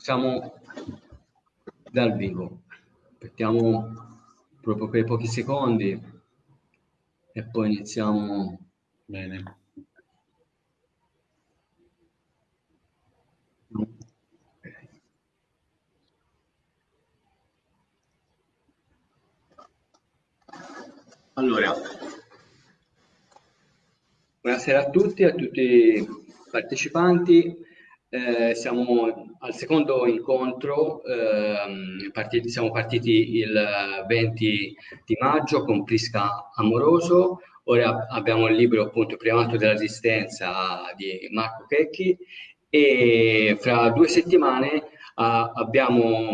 siamo dal vivo. Aspettiamo proprio per pochi secondi e poi iniziamo. Bene. Allora, buonasera a tutti, a tutti i partecipanti. Eh, siamo al secondo incontro, eh, partiti, siamo partiti il 20 di maggio con Prisca Amoroso, ora abbiamo il libro appunto Primato della Resistenza di Marco Checchi e fra due settimane ah, abbiamo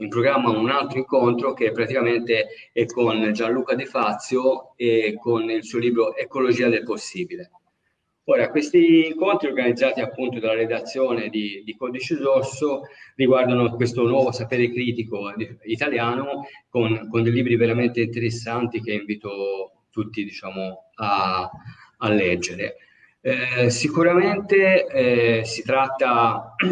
in programma un altro incontro che praticamente è con Gianluca De Fazio e con il suo libro Ecologia del Possibile. Ora, questi incontri organizzati appunto dalla redazione di, di Codice Rosso riguardano questo nuovo sapere critico italiano con, con dei libri veramente interessanti che invito tutti diciamo, a, a leggere. Eh, sicuramente eh, si tratta,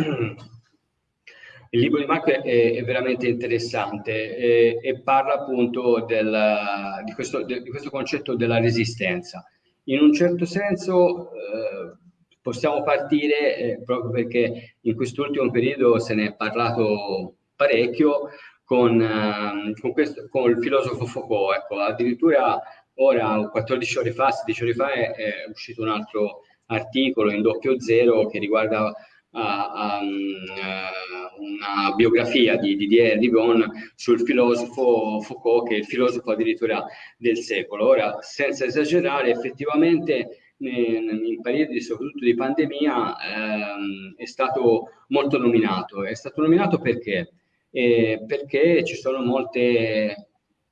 il libro di Marco è, è veramente interessante eh, e parla appunto del, di, questo, de, di questo concetto della resistenza in un certo senso eh, possiamo partire eh, proprio perché in quest'ultimo periodo se ne è parlato parecchio con, eh, con, questo, con il filosofo Foucault. Ecco, addirittura ora, 14 ore fa, 16 ore fa, è, è uscito un altro articolo in doppio zero che riguarda a, a, una biografia di Didier Rivon sul filosofo Foucault, che è il filosofo addirittura del secolo. Ora, senza esagerare, effettivamente in periodi soprattutto di pandemia ehm, è stato molto nominato. È stato nominato perché? Eh, perché ci sono molte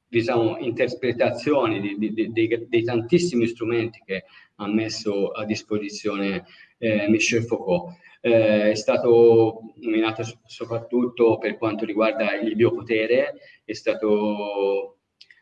diciamo, interpretazioni di, di, di, dei, tantissimi strumenti che ha messo a disposizione eh, Michel Foucault eh, è stato nominato soprattutto per quanto riguarda il biopotere, è stato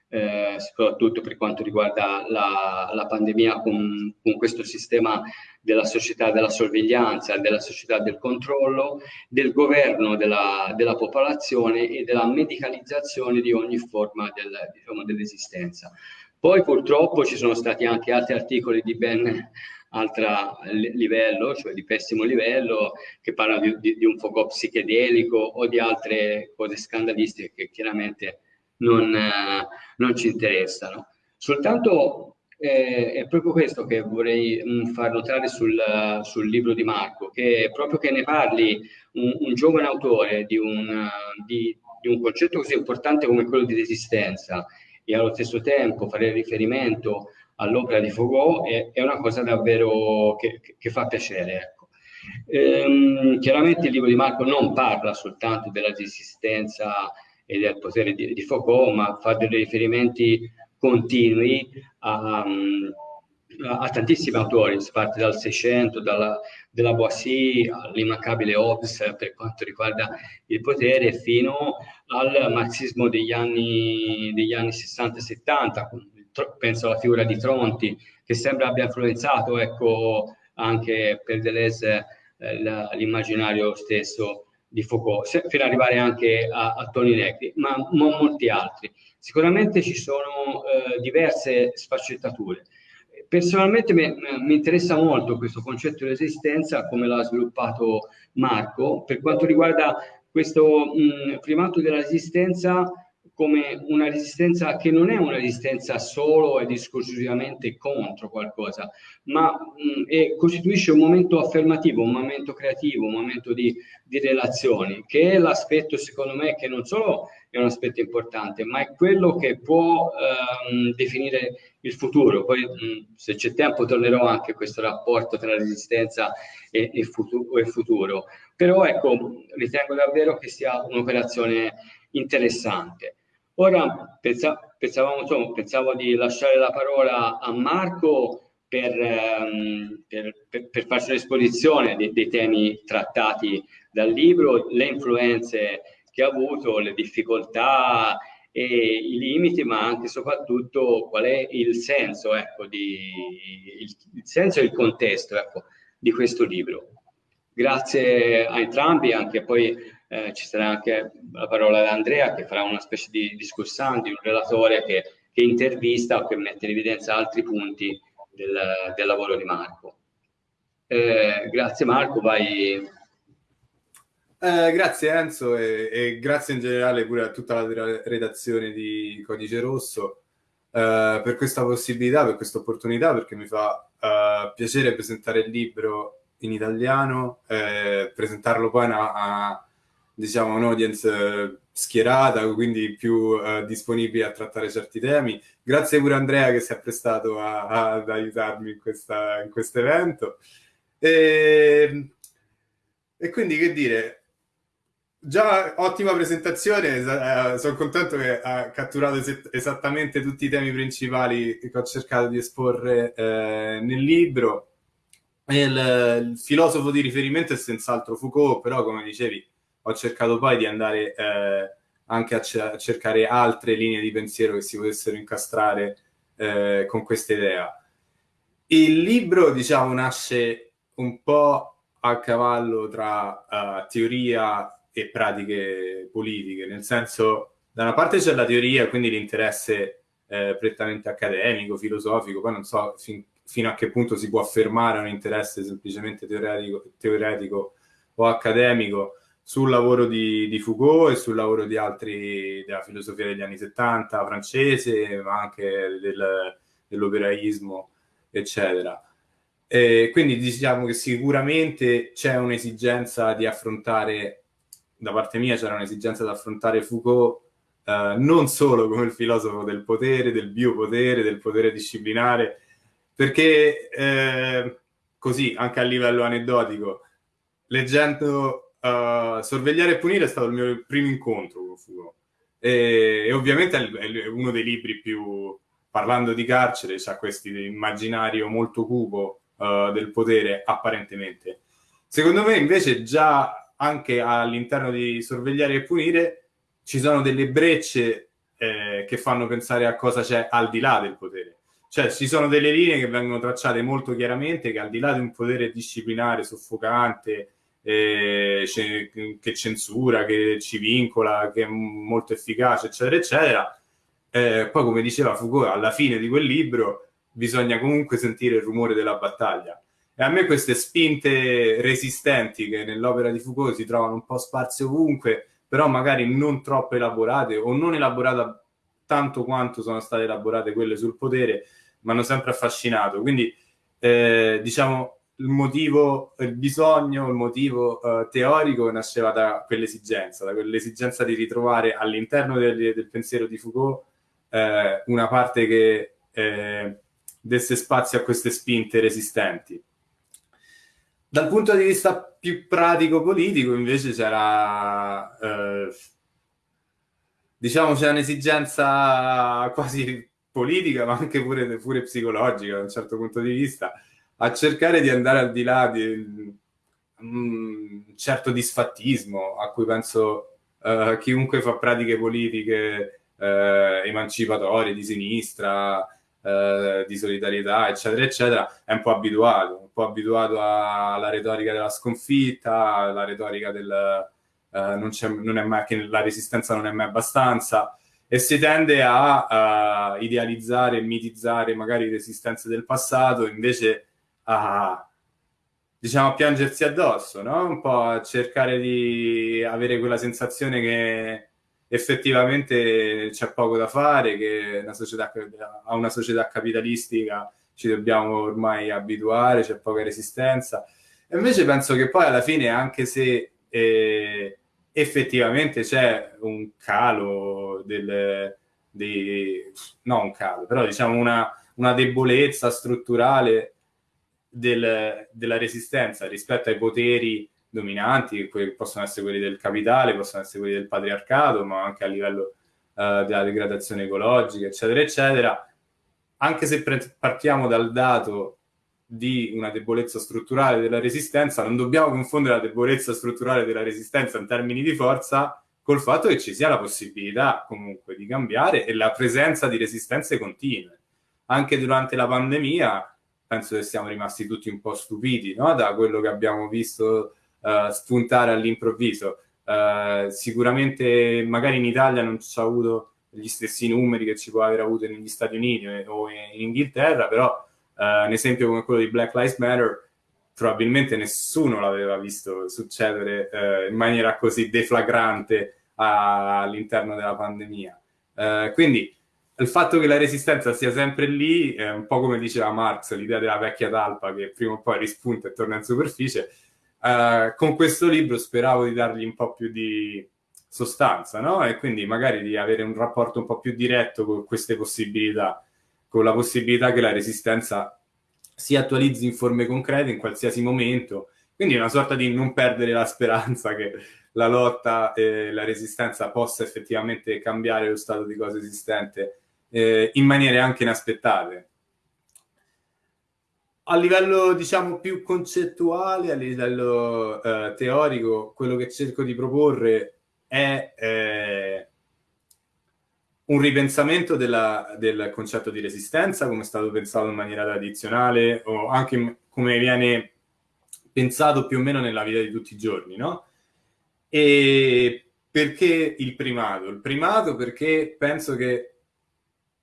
eh, soprattutto per quanto riguarda la, la pandemia con, con, questo sistema della società della sorveglianza, della società del controllo, del governo della, della popolazione e della medicalizzazione di ogni forma del, diciamo, dell'esistenza. Poi purtroppo ci sono stati anche altri articoli di ben altro livello, cioè di pessimo livello, che parlano di, di, di un fuoco psichedelico o di altre cose scandalistiche che chiaramente non, eh, non ci interessano. Soltanto eh, è proprio questo che vorrei mh, mm, far notare sul, sul, libro di Marco, che proprio che ne parli un, un giovane autore di un, di, di un concetto così importante come quello di resistenza e allo stesso tempo fare riferimento all'opera di Foucault è, è, una cosa davvero che, che fa piacere. Ecco. Ehm, chiaramente il libro di Marco non parla soltanto della resistenza e del potere di, di Foucault, ma fa dei riferimenti continui a, a, a tantissimi autori, si parte dal Seicento, dalla, della Boissy all'immancabile Hobbes per quanto riguarda il potere, fino al marxismo degli anni, degli anni 60-70, penso alla figura di Tronti, che sembra abbia influenzato ecco, anche per Deleuze eh, l'immaginario stesso di Foucault, fino ad arrivare anche a, a Toni Negri, ma, ma, molti altri. Sicuramente ci sono eh, diverse sfaccettature. Personalmente mi, mi, interessa molto questo concetto di resistenza, come l'ha sviluppato Marco, per quanto riguarda questo mh, primato della resistenza come una resistenza che non è una resistenza solo ed esclusivamente contro qualcosa, ma mh, è, costituisce un momento affermativo, un momento creativo, un momento di, di relazioni, che è l'aspetto secondo me che non solo è un aspetto importante, ma è quello che può ehm, definire il futuro. Poi mh, se c'è tempo tornerò anche a questo rapporto tra resistenza e, e, futuro, e futuro. Però ecco, ritengo davvero che sia un'operazione interessante. Ora pensa, pensavamo, insomma, pensavo di lasciare la parola a Marco per, ehm, per, per, per farci un'esposizione dei, dei, temi trattati dal libro, le influenze che ha avuto, le difficoltà e i limiti, ma anche e soprattutto qual è il senso, ecco, di, il, il senso e il contesto ecco, di questo libro. grazie a entrambi, anche poi eh, ci sarà anche la parola da Andrea che farà una specie di discussante, un relatore che, che intervista o che mette in evidenza altri punti del, del lavoro di Marco. Eh, grazie Marco, vai. Eh, grazie Enzo e, e, grazie in generale pure a tutta la redazione di Codice Rosso eh, per questa possibilità, per questa opportunità, perché mi fa eh, piacere presentare il libro in italiano, eh, presentarlo poi a, a diciamo, un'audience schierata, quindi più uh, disponibile a trattare certi temi. Grazie pure Andrea che si è prestato a, a, ad aiutarmi in, questo evento. E, e, quindi che dire, già ottima presentazione, eh, sono contento che ha catturato es esattamente tutti i temi principali che ho cercato di esporre eh, nel libro. Il, il filosofo di riferimento è senz'altro Foucault, però come dicevi ho cercato poi di andare eh, anche a, a, cercare altre linee di pensiero che si potessero incastrare eh, con questa idea. Il libro, diciamo, nasce un po' a cavallo tra uh, teoria e pratiche politiche, nel senso, da una parte c'è la teoria, quindi l'interesse eh, prettamente accademico, filosofico, poi non so fin, fino a che punto si può affermare un interesse semplicemente teoretico, teoretico o accademico, sul lavoro di, di, Foucault e sul lavoro di altri della filosofia degli anni 70 francese, ma anche del, dell'operaismo, eccetera. E quindi diciamo che sicuramente c'è un'esigenza di affrontare, da parte mia c'era un'esigenza di affrontare Foucault eh, non solo come il filosofo del potere, del biopotere, del potere disciplinare, perché eh, così, anche a livello aneddotico, leggendo uh, Sorvegliare e punire è stato il mio primo incontro con Foucault. E, e ovviamente è uno dei libri più, parlando di carcere, c'ha questo immaginario molto cupo uh, del potere, apparentemente. Secondo me, invece, già anche all'interno di Sorvegliare e punire ci sono delle brecce eh, che fanno pensare a cosa c'è al di là del potere. Cioè, ci sono delle linee che vengono tracciate molto chiaramente che al di là di un potere disciplinare, soffocante, eh, che censura, che ci vincola, che è molto efficace, eccetera, eccetera. Eh, poi, come diceva Foucault, alla fine di quel libro bisogna comunque sentire il rumore della battaglia. E a me queste spinte resistenti che nell'opera di Foucault si trovano un po' sparse ovunque, però magari non troppo elaborate o non elaborate tanto quanto sono state elaborate quelle sul potere, mi hanno sempre affascinato. Quindi, eh, diciamo, il motivo, il bisogno, il motivo uh, teorico nasceva da quell'esigenza, da quell'esigenza di ritrovare all'interno del, del, pensiero di Foucault eh, una parte che eh, desse spazio a queste spinte resistenti. Dal punto di vista più pratico-politico, invece, c'era, eh, diciamo, c'è un'esigenza quasi politica, ma anche pure, pure psicologica, da un certo punto di vista, a cercare di andare al di là di un certo disfattismo a cui penso uh, chiunque fa pratiche politiche uh, emancipatorie, di sinistra, uh, di solidarietà, eccetera, eccetera, è un po' abituato, un po' abituato alla retorica della sconfitta, alla retorica del non, non, è mai, che la resistenza non è mai abbastanza, e si tende a idealizzare e mitizzare magari resistenze del passato, invece a, diciamo, a piangersi addosso, no? Un po' a cercare di avere quella sensazione che effettivamente c'è poco da fare, che una società, a una società capitalistica ci dobbiamo ormai abituare, c'è poca resistenza. E invece penso che poi alla fine, anche se eh, effettivamente c'è un calo del, dei, no un calo, però diciamo una, una debolezza strutturale del, della resistenza rispetto ai poteri dominanti, che possono essere quelli del capitale, possono essere quelli del patriarcato, ma anche a livello uh, della degradazione ecologica, eccetera, eccetera. Anche se partiamo dal dato di una debolezza strutturale della resistenza, non dobbiamo confondere la debolezza strutturale della resistenza in termini di forza col fatto che ci sia la possibilità comunque di cambiare e la presenza di resistenze continue. Anche durante la pandemia penso che siamo rimasti tutti un po' stupiti no? da quello che abbiamo visto uh, spuntare all'improvviso. Uh, sicuramente magari in Italia non ci ha avuto gli stessi numeri che ci può aver avuto negli Stati Uniti o in Inghilterra, però uh, un esempio come quello di Black Lives Matter probabilmente nessuno l'aveva visto succedere in maniera così deflagrante all'interno della pandemia. Quindi il fatto che la resistenza sia sempre lì è un po' come diceva Marx, l'idea della vecchia talpa che prima o poi rispunta e torna in superficie. Uh, con questo libro speravo di dargli un po' più di sostanza, no? E quindi magari di avere un rapporto un po' più diretto con queste possibilità, con la possibilità che la resistenza si attualizzi in forme concrete in qualsiasi momento. Quindi una sorta di non perdere la speranza che la lotta e la resistenza possa effettivamente cambiare lo stato di cose esistente eh, in maniere anche inaspettate. A livello, diciamo, più concettuale, a livello eh, teorico, quello che cerco di proporre è eh, un ripensamento della, del concetto di resistenza, come è stato pensato in maniera tradizionale, o anche come viene pensato più o meno nella vita di tutti i giorni, no? E perché il primato? Il primato perché penso che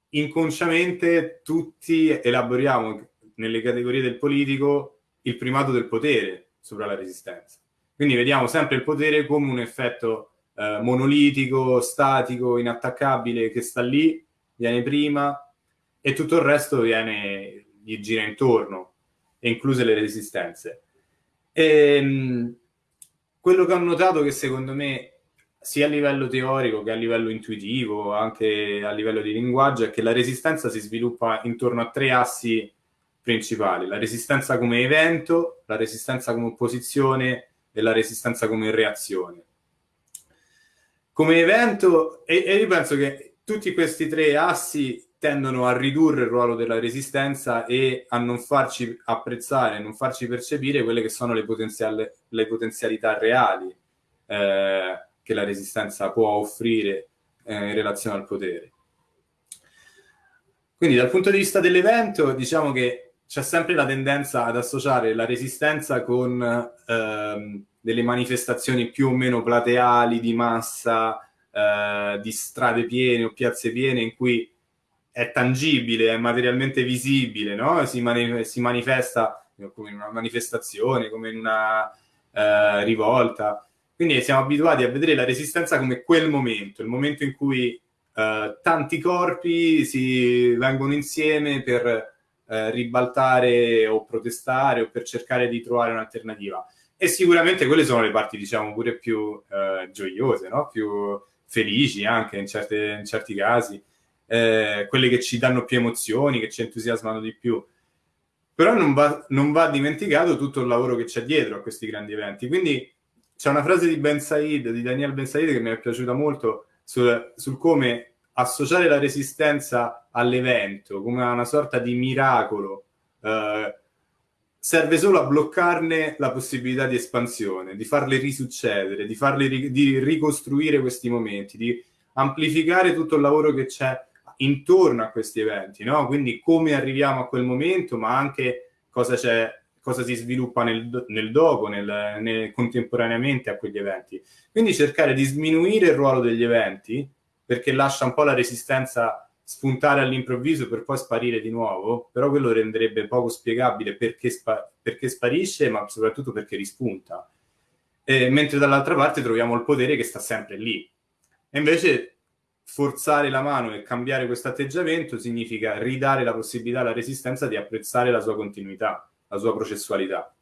inconsciamente tutti elaboriamo nelle categorie del politico il primato del potere sopra la resistenza. Quindi vediamo sempre il potere come un effetto eh, monolitico, statico, inattaccabile che sta lì, viene prima e tutto il resto viene, gli gira intorno, incluse le resistenze. E, ehm, quello che ho notato che secondo me sia a livello teorico che a livello intuitivo, anche a livello di linguaggio, è che la resistenza si sviluppa intorno a tre assi principali. La resistenza come evento, la resistenza come opposizione e la resistenza come reazione. Come evento, e, e io penso che tutti questi tre assi tendono a ridurre il ruolo della resistenza e a non farci apprezzare, non farci percepire quelle che sono le, le potenzialità reali. Eh, che la resistenza può offrire eh, in relazione al potere. Quindi dal punto di vista dell'evento diciamo che c'è sempre la tendenza ad associare la resistenza con ehm, delle manifestazioni più o meno plateali di massa, eh, di strade piene o piazze piene in cui è tangibile, è materialmente visibile, no? si, mani si, manifesta come in una manifestazione, come in una eh, rivolta. Quindi siamo abituati a vedere la resistenza come quel momento, il momento in cui eh, tanti corpi si vengono insieme per eh, ribaltare o protestare o per cercare di trovare un'alternativa. E sicuramente quelle sono le parti, diciamo, pure più eh, gioiose, no? più felici anche in, certe, in certi casi, eh, quelle che ci danno più emozioni, che ci entusiasmano di più. Però non va, non va dimenticato tutto il lavoro che c'è dietro a questi grandi eventi. Quindi c'è una frase di Ben Said, di Daniel Ben Said, che mi è piaciuta molto sul, sul come associare la resistenza all'evento come una sorta di miracolo eh, serve solo a bloccarne la possibilità di espansione, di farle risuccedere, di, farle, di ricostruire questi momenti, di amplificare tutto il lavoro che c'è intorno a questi eventi, no? Quindi come arriviamo a quel momento, ma anche cosa c'è cosa si sviluppa nel, nel dopo, nel, nel, contemporaneamente a quegli eventi. Quindi cercare di sminuire il ruolo degli eventi, perché lascia un po' la resistenza spuntare all'improvviso per poi sparire di nuovo, però quello renderebbe poco spiegabile perché, spa perché sparisce, ma soprattutto perché rispunta. E, mentre dall'altra parte troviamo il potere che sta sempre lì. E invece forzare la mano e cambiare questo atteggiamento significa ridare la possibilità alla resistenza di apprezzare la sua continuità la sua processualità.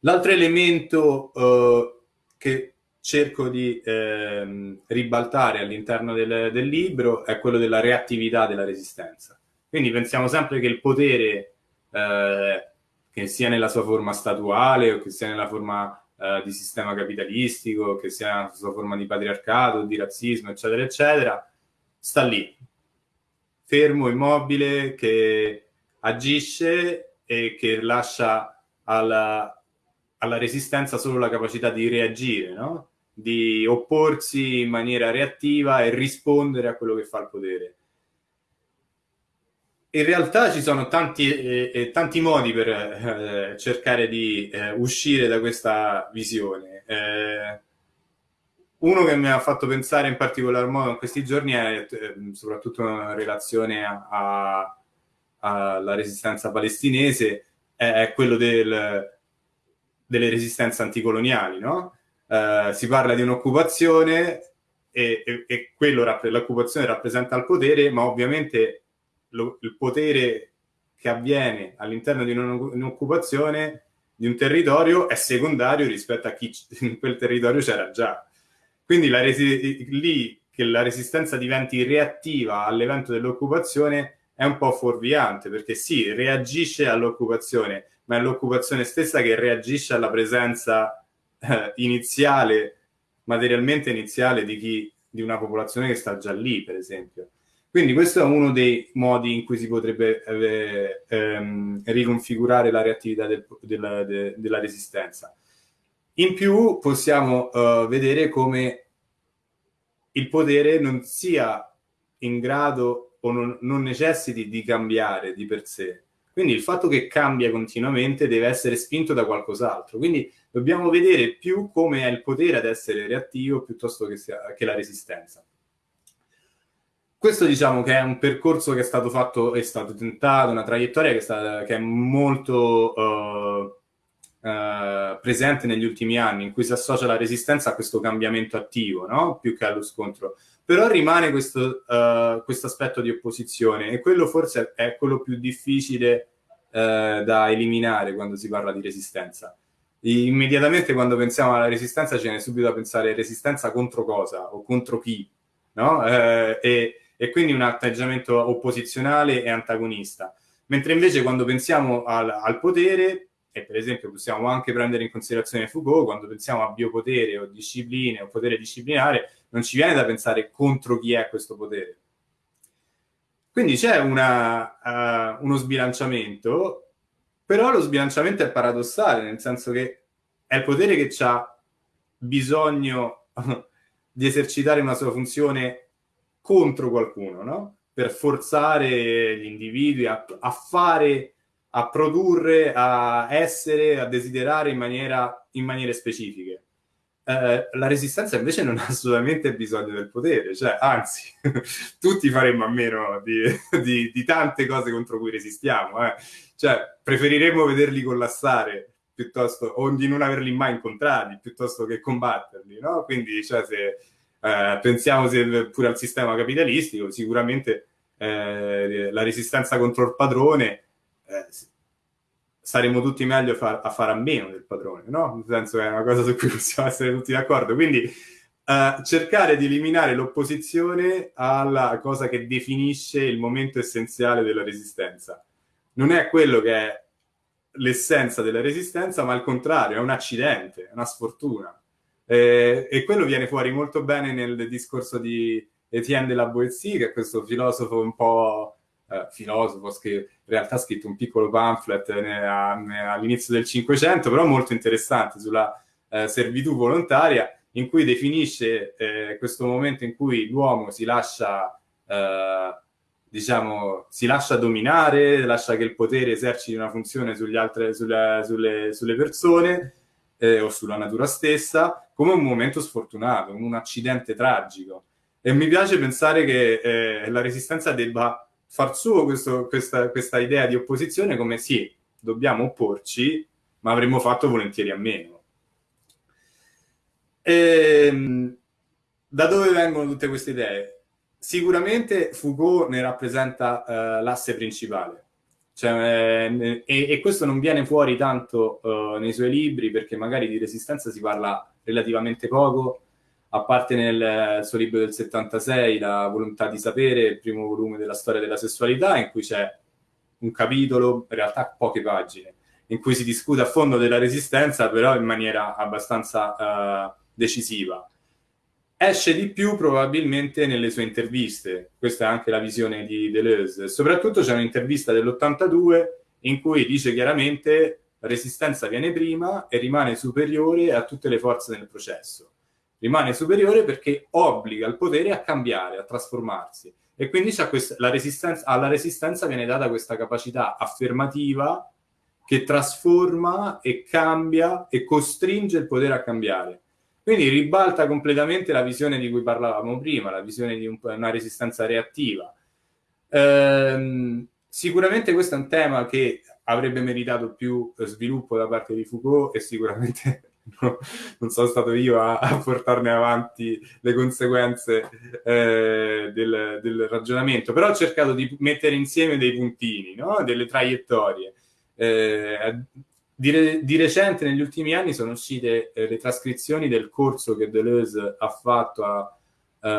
L'altro elemento eh, che cerco di eh, ribaltare all'interno del, del, libro è quello della reattività della resistenza. Quindi pensiamo sempre che il potere, eh, che sia nella sua forma statuale o che sia nella forma eh, di sistema capitalistico, che sia nella sua forma di patriarcato, di razzismo, eccetera, eccetera, sta lì, fermo, immobile, che agisce e che lascia alla, alla resistenza solo la capacità di reagire, no? di opporsi in maniera reattiva e rispondere a quello che fa il potere. in realtà ci sono tanti, eh, tanti modi per eh, cercare di eh, uscire da questa visione. Eh, uno che mi ha fatto pensare in particolar modo in questi giorni è eh, soprattutto in relazione alla resistenza palestinese, è quello del, delle resistenze anticoloniali. No? si parla di un'occupazione e, e, e quello, l'occupazione rappresenta il potere, ma ovviamente lo, il potere che avviene all'interno di un'occupazione di un territorio è secondario rispetto a chi in quel territorio c'era già. Quindi la lì che la resistenza diventi reattiva all'evento dell'occupazione è un po' fuorviante, perché sì, reagisce all'occupazione, ma è l'occupazione stessa che reagisce alla presenza eh, iniziale, materialmente iniziale di chi di una popolazione che sta già lì, per esempio. Quindi questo è uno dei modi in cui si potrebbe eh, ehm, riconfigurare la reattività del, della, de, della, resistenza. In più possiamo uh, vedere come il potere non sia in grado o non, non necessiti di cambiare di per sé. Quindi il fatto che cambia continuamente deve essere spinto da qualcos'altro. Quindi dobbiamo vedere più come è il potere ad essere reattivo piuttosto che, sia, che la resistenza. Questo diciamo che è un percorso che è stato fatto, è stato tentato, una traiettoria che è, stata, che è molto uh, uh, presente negli ultimi anni, in cui si associa la resistenza a questo cambiamento attivo, no? più che allo scontro. Però rimane questo, uh, questo aspetto di opposizione e quello forse è quello più difficile da eliminare quando si parla di resistenza. Immediatamente quando pensiamo alla resistenza ci viene subito a pensare resistenza contro cosa o contro chi, no? Eh, e, e quindi un atteggiamento opposizionale e antagonista. Mentre invece quando pensiamo al, al, potere, e per esempio possiamo anche prendere in considerazione Foucault, quando pensiamo a biopotere o discipline o potere disciplinare, non ci viene da pensare contro chi è questo potere. Quindi c'è uh, uno sbilanciamento, però lo sbilanciamento è paradossale, nel senso che è il potere che ha bisogno di esercitare una sua funzione contro qualcuno, no? Per forzare gli individui a, a fare, a produrre, a essere, a desiderare in, maniera, in maniere specifiche. Eh, la resistenza invece non ha assolutamente bisogno del potere, cioè anzi, tutti faremmo a meno di, di, di, tante cose contro cui resistiamo, eh. cioè preferiremmo vederli collassare piuttosto, o di non averli mai incontrati, piuttosto che combatterli, no? Quindi, cioè, se eh, pensiamo se, pure al sistema capitalistico, sicuramente eh, la resistenza contro il padrone eh, saremo tutti meglio far, a fare a meno del padrone, no? Nel senso che è una cosa su cui possiamo essere tutti d'accordo. Quindi eh, cercare di eliminare l'opposizione alla cosa che definisce il momento essenziale della resistenza. Non è quello che è l'essenza della resistenza, ma al contrario, è un accidente, è una sfortuna. Eh, e quello viene fuori molto bene nel discorso di Etienne de la Boétie, che è questo filosofo un po' eh, filosofo, che in realtà ha scritto un piccolo pamphlet all'inizio del Cinquecento, però molto interessante sulla eh, servitù volontaria, in cui definisce eh, questo momento in cui l'uomo si lascia, eh, diciamo, si lascia dominare, lascia che il potere eserciti una funzione altre, sulle, sulle, sulle persone eh, o sulla natura stessa, come un momento sfortunato, un accidente tragico. E mi piace pensare che eh, la resistenza debba far suo questo, questa, questa idea di opposizione come sì, dobbiamo opporci, ma avremmo fatto volentieri a meno. E, ehm, da dove vengono tutte queste idee? Sicuramente Foucault ne rappresenta uh, l'asse principale. Cioè, eh, e, e, questo non viene fuori tanto uh, nei suoi libri perché magari di resistenza si parla relativamente poco, a parte nel suo libro del 76, La volontà di sapere, il primo volume della storia della sessualità, in cui c'è un capitolo, in realtà poche pagine, in cui si discute a fondo della resistenza, però in maniera abbastanza uh, decisiva. Esce di più probabilmente nelle sue interviste, questa è anche la visione di Deleuze. Soprattutto c'è un'intervista dell'82 in cui dice chiaramente la resistenza viene prima e rimane superiore a tutte le forze nel processo. Rimane superiore perché obbliga il potere a cambiare, a trasformarsi. E quindi questa, resistenza, alla resistenza viene data questa capacità affermativa che trasforma e cambia e costringe il potere a cambiare. Quindi ribalta completamente la visione di cui parlavamo prima, la visione di un, una resistenza reattiva. Ehm, sicuramente questo è un tema che avrebbe meritato più sviluppo da parte di Foucault e sicuramente no, non sono stato io a, a, portarne avanti le conseguenze eh, del, del, ragionamento, però ho cercato di mettere insieme dei puntini, no? delle traiettorie. Eh, di, di, recente, negli ultimi anni, sono uscite eh, le trascrizioni del corso che Deleuze ha fatto a,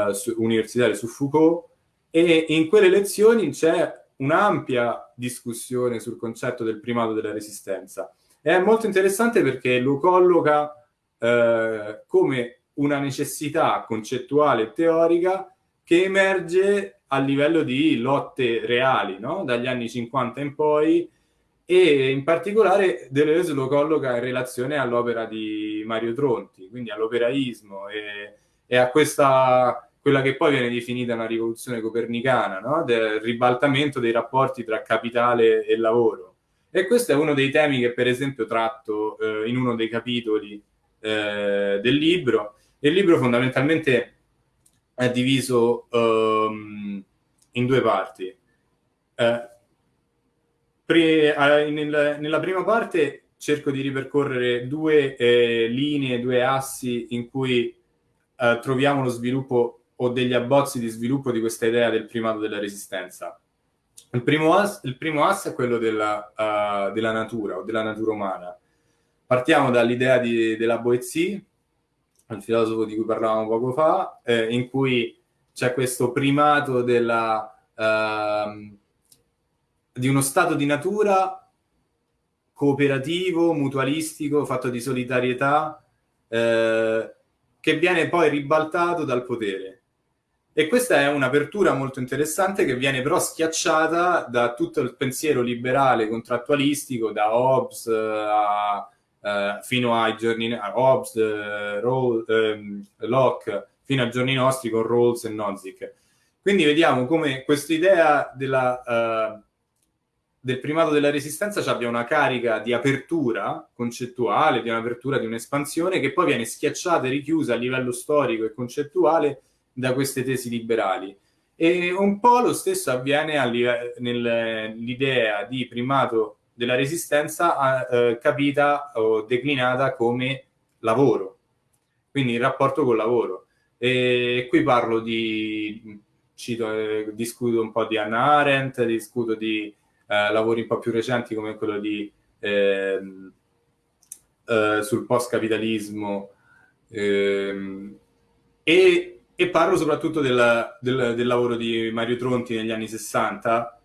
uh, su, universitario su Foucault e in quelle lezioni c'è un'ampia discussione sul concetto del primato della resistenza è molto interessante perché lo colloca eh, come una necessità concettuale e teorica che emerge a livello di lotte reali, no? dagli anni 50 in poi, e in particolare Deleuze lo colloca in relazione all'opera di Mario Tronti, quindi all'operaismo e, e, a questa, quella che poi viene definita una rivoluzione copernicana, no? del ribaltamento dei rapporti tra capitale e lavoro. E questo è uno dei temi che per esempio tratto eh, in uno dei capitoli eh, del libro. Il libro fondamentalmente è diviso um, in due parti. Eh, pre, nel, nella prima parte cerco di ripercorrere due eh, linee, due assi in cui eh, troviamo lo sviluppo o degli abbozzi di sviluppo di questa idea del primato della resistenza. Il primo, asse, il primo asse è quello della, uh, della, natura o della natura umana. Partiamo dall'idea di, della Boezie, il filosofo di cui parlavamo poco fa, eh, in cui c'è questo primato della, uh, di uno stato di natura cooperativo, mutualistico, fatto di solidarietà, eh, che viene poi ribaltato dal potere. E questa è un'apertura molto interessante che viene però schiacciata da tutto il pensiero liberale contrattualistico, da Hobbes a, uh, fino ai giorni a Hobbes, uh, Roll, um, Locke, fino ai giorni nostri con Rawls e Nozick. Quindi vediamo come questa idea della, uh, del primato della resistenza abbia una carica di apertura concettuale, di un'apertura, di un'espansione che poi viene schiacciata e richiusa a livello storico e concettuale da queste tesi liberali. E un po' lo stesso avviene nell'idea di primato della resistenza eh, capita o declinata come lavoro, quindi il rapporto col lavoro. E qui parlo di, cito, eh, discuto un po' di Hannah Arendt, discuto di eh, lavori un po' più recenti come quello di, ehm, eh, sul post-capitalismo ehm, e e parlo soprattutto del, del, del, lavoro di Mario Tronti negli anni 60,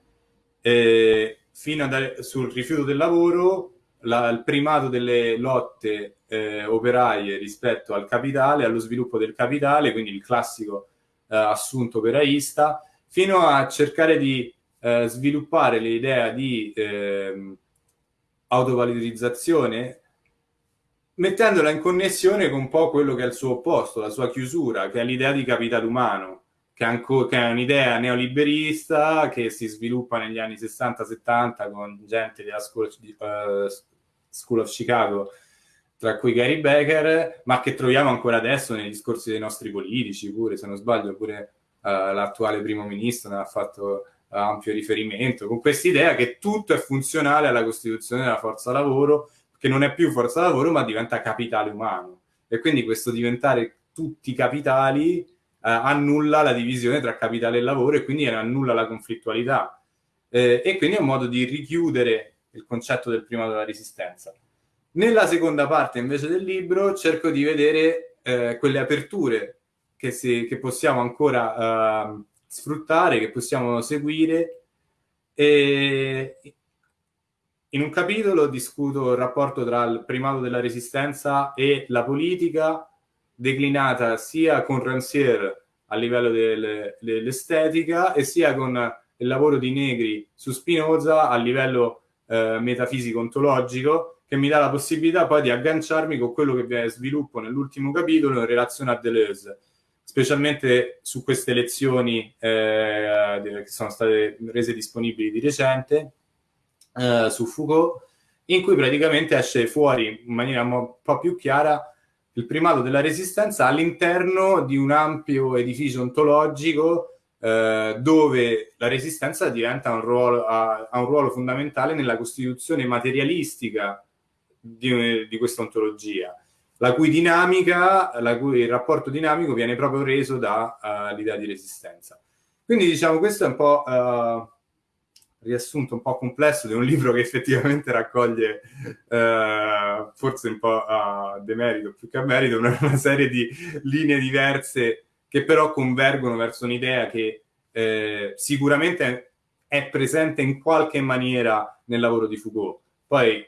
eh, fino a, sul rifiuto del lavoro, la, il primato delle lotte eh, operaie rispetto al capitale, allo sviluppo del capitale, quindi il classico eh, assunto operaista, fino a cercare di eh, sviluppare l'idea di ehm, autovalorizzazione mettendola in connessione con un po' quello che è il suo opposto, la sua chiusura, che è l'idea di capitale umano, che è, un'idea neoliberista che si sviluppa negli anni 60-70 con gente della School uh, School of, Chicago, tra cui Gary Becker, ma che troviamo ancora adesso nei discorsi dei nostri politici, pure se non sbaglio, pure uh, l'attuale primo ministro ne ha fatto ampio riferimento, con questa idea che tutto è funzionale alla costituzione della forza lavoro che non è più forza lavoro ma diventa capitale umano. E quindi questo diventare tutti capitali eh, annulla la divisione tra capitale e lavoro e quindi annulla la conflittualità. Eh, e quindi è un modo di richiudere il concetto del primato della resistenza. Nella seconda parte invece del libro cerco di vedere eh, quelle aperture che, si, che possiamo ancora uh, sfruttare, che possiamo seguire e in un capitolo discuto il rapporto tra il primato della resistenza e la politica, declinata sia con Rancière a livello del, dell'estetica e sia con il lavoro di Negri su Spinoza a livello eh, metafisico-ontologico, che mi dà la possibilità poi di agganciarmi con quello che viene sviluppo nell'ultimo capitolo in relazione a Deleuze. specialmente su queste lezioni eh, che sono state rese disponibili di recente eh, su Foucault, in cui praticamente esce fuori in maniera un po' più chiara il primato della resistenza all'interno di un ampio edificio ontologico eh, dove la resistenza diventa un ruolo, ha, ha, un ruolo fondamentale nella costituzione materialistica di, di questa ontologia, la cui dinamica, la cui il rapporto dinamico viene proprio reso dall'idea uh, di resistenza. Quindi diciamo questo è un po' uh, riassunto un po' complesso di un libro che effettivamente raccoglie eh, forse un po' a demerito più che a merito una, una, serie di linee diverse che però convergono verso un'idea che eh, sicuramente è presente in qualche maniera nel lavoro di Foucault. Poi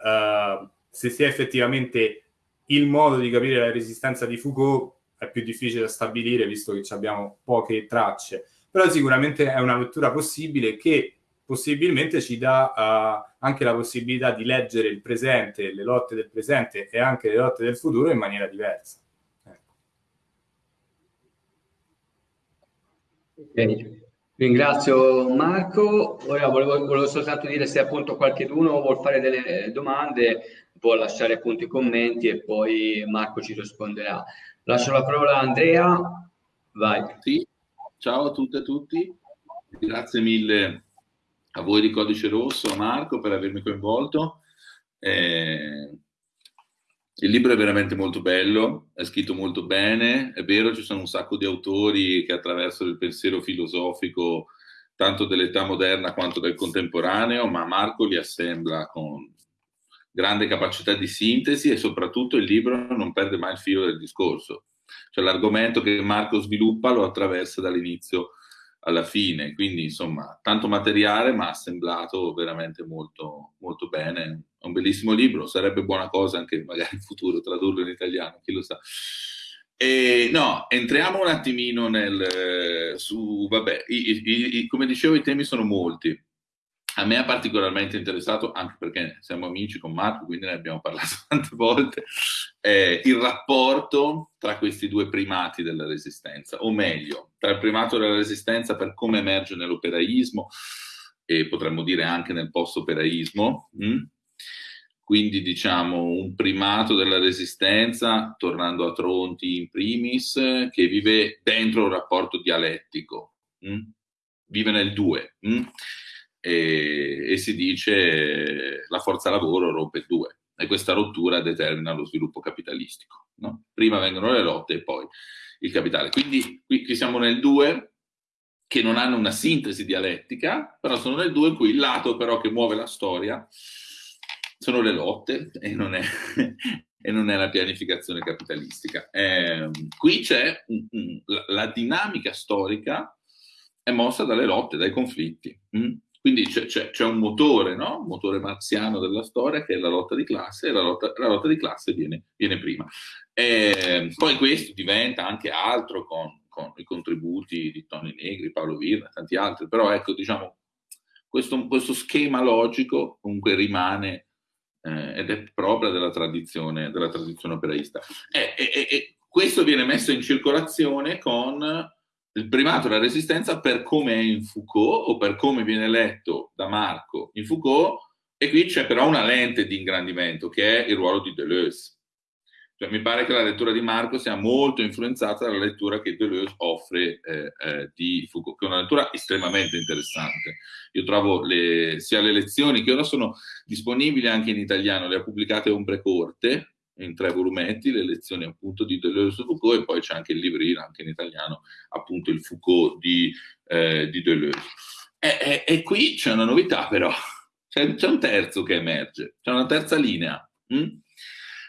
eh, se sia effettivamente il modo di capire la resistenza di Foucault è più difficile da stabilire visto che abbiamo poche tracce, però sicuramente è una lettura possibile che possibilmente ci dà uh, anche la possibilità di leggere il presente, le lotte del presente e anche le lotte del futuro in maniera diversa. Ecco. Ok, ringrazio Marco. Ora volevo, volevo, soltanto dire se appunto qualcuno vuole fare delle domande, può lasciare appunto i commenti e poi Marco ci risponderà. Lascio la parola a Andrea. Vai. Sì, ciao a tutte e a tutti. Grazie mille a voi di Codice Rosso, a Marco per avermi coinvolto. Eh, il libro è veramente molto bello, è scritto molto bene, è vero ci sono un sacco di autori che attraverso il pensiero filosofico tanto dell'età moderna quanto del contemporaneo, ma Marco li assembla con grande capacità di sintesi e soprattutto il libro non perde mai il filo del discorso. Cioè l'argomento che Marco sviluppa lo attraversa dall'inizio alla fine, quindi insomma tanto materiale ma assemblato veramente molto, molto bene, è un bellissimo libro, sarebbe buona cosa anche magari in futuro tradurlo in italiano, chi lo sa. E, no, entriamo un attimino nel, su, vabbè, i, i, i, come dicevo i temi sono molti, a me ha particolarmente interessato, anche perché siamo amici con Marco, quindi ne abbiamo parlato tante volte, eh, il rapporto tra questi due primati della resistenza, o meglio, tra il primato della resistenza per come emerge nell'operaismo e potremmo dire anche nel post-operaismo, hm? quindi diciamo un primato della resistenza, tornando a Tronti in primis, che vive dentro un rapporto dialettico, hm? vive nel due. Hm? E, e si dice la forza lavoro rompe il due e questa rottura determina lo sviluppo capitalistico. No? Prima vengono le lotte e poi il capitale. Quindi qui, qui siamo nel 2 che non hanno una sintesi dialettica, però sono nel 2 in cui il lato però che muove la storia sono le lotte e non è, e non è la pianificazione capitalistica. Eh, qui c'è la, la, dinamica storica è mossa dalle lotte, dai conflitti. Mm? Quindi c'è, un motore, no? un motore marziano della storia che è la lotta di classe e la lotta, la lotta di classe viene, viene prima. E poi questo diventa anche altro con, con, i contributi di Tony Negri, Paolo Virna e tanti altri, però ecco, diciamo, questo, questo schema logico comunque rimane eh, ed è propria della tradizione, della tradizione operaista. E, e, e questo viene messo in circolazione con il primato della resistenza per come è in Foucault o per come viene letto da Marco in Foucault e qui c'è però una lente di ingrandimento che è il ruolo di Deleuze. Cioè, mi pare che la lettura di Marco sia molto influenzata dalla lettura che Deleuze offre eh, eh, di Foucault, che è una lettura estremamente interessante. Io trovo le, sia le lezioni che ora sono disponibili anche in italiano, le ha pubblicate Ombre Corte, in tre volumetti, le lezioni appunto di Deleuze e Foucault e poi c'è anche il librino, anche in italiano, appunto il Foucault di, eh, di Deleuze. E, e, e, qui c'è una novità però, c'è, un terzo che emerge, c'è una terza linea. Hm?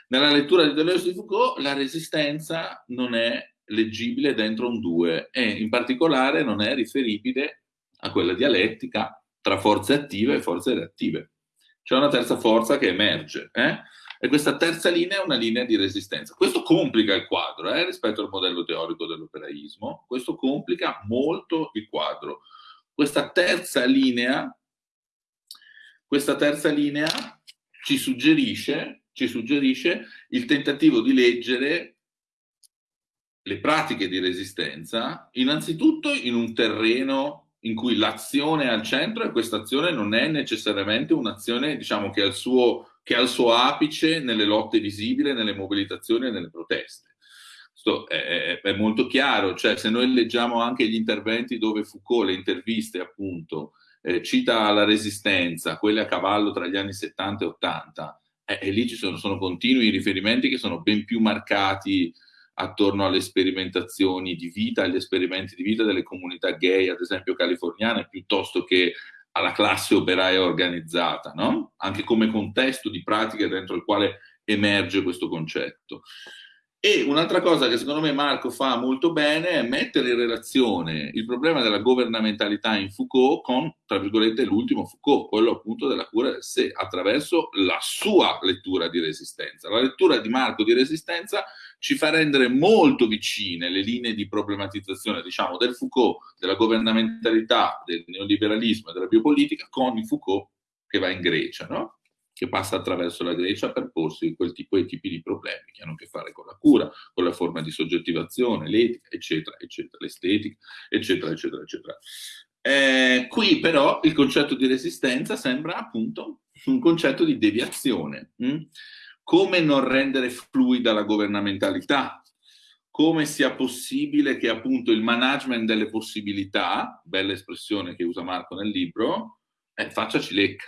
Nella lettura di Deleuze e Foucault la resistenza non è leggibile dentro un due e in particolare non è riferibile a quella dialettica tra forze attive e forze reattive. C'è una terza forza che emerge. Eh? E questa terza linea è una linea di resistenza. Questo complica il quadro eh, rispetto al modello teorico dell'operaismo, questo complica molto il quadro. Questa terza linea, questa terza linea ci suggerisce, ci suggerisce il tentativo di leggere le pratiche di resistenza, innanzitutto in un terreno in cui l'azione è al centro e questa azione non è necessariamente un'azione diciamo, che, ha il suo, che ha il suo apice nelle lotte visibili, nelle mobilitazioni e nelle proteste. Questo è, è, molto chiaro, cioè se noi leggiamo anche gli interventi dove Foucault, le interviste appunto, eh, cita la resistenza, quelle a cavallo tra gli anni 70 e 80, eh, e lì ci sono, sono continui riferimenti che sono ben più marcati attorno alle sperimentazioni di vita, agli esperimenti di vita delle comunità gay, ad esempio californiane, piuttosto che alla classe operaia organizzata, no? anche come contesto di pratica dentro il quale emerge questo concetto. E un'altra cosa che secondo me Marco fa molto bene è mettere in relazione il problema della governamentalità in Foucault con, tra virgolette, l'ultimo Foucault, quello appunto della cura del sé, attraverso la sua lettura di resistenza. La lettura di Marco di resistenza ci fa rendere molto vicine le linee di problematizzazione, diciamo, del Foucault, della governamentalità, del neoliberalismo e della biopolitica con il Foucault che va in Grecia, no? che passa attraverso la Grecia per porsi quel tipo, quei tipi di problemi che hanno a che fare con la cura, con la forma di soggettivazione, l'etica, eccetera, eccetera, l'estetica, eccetera, eccetera, eccetera. Eh, qui però il concetto di resistenza sembra appunto un concetto di deviazione. Hm? Come non rendere fluida la governamentalità? Come sia possibile che appunto il management delle possibilità, bella espressione che usa Marco nel libro, eh, faccia cilecca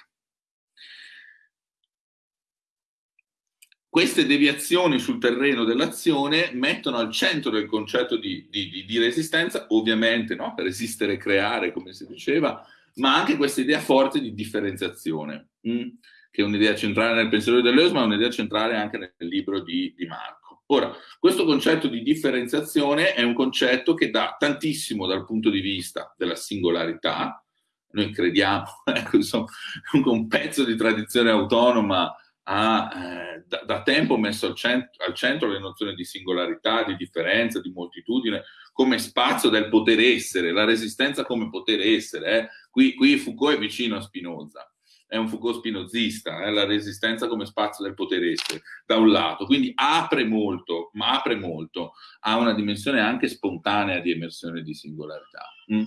Queste deviazioni sul terreno dell'azione mettono al centro del concetto di, di, di resistenza, ovviamente no? resistere e creare, come si diceva, ma anche questa idea forte di differenziazione? Mm? Che è un'idea centrale nel pensiero di Deleuze, ma è un'idea centrale anche nel libro di, di Marco. Ora, questo concetto di differenziazione è un concetto che dà tantissimo dal punto di vista della singolarità, noi crediamo, ecco, insomma, un pezzo di tradizione autonoma ha eh, da, da, tempo messo al centro, al centro, le nozioni di singolarità, di differenza, di moltitudine, come spazio del poter essere, la resistenza come poter essere. Eh. Qui, qui, Foucault è vicino a Spinoza, è un Foucault spinozista, eh, la resistenza come spazio del poter essere, da un lato, quindi apre molto, ma apre molto a una dimensione anche spontanea di emersione di singolarità. Mm.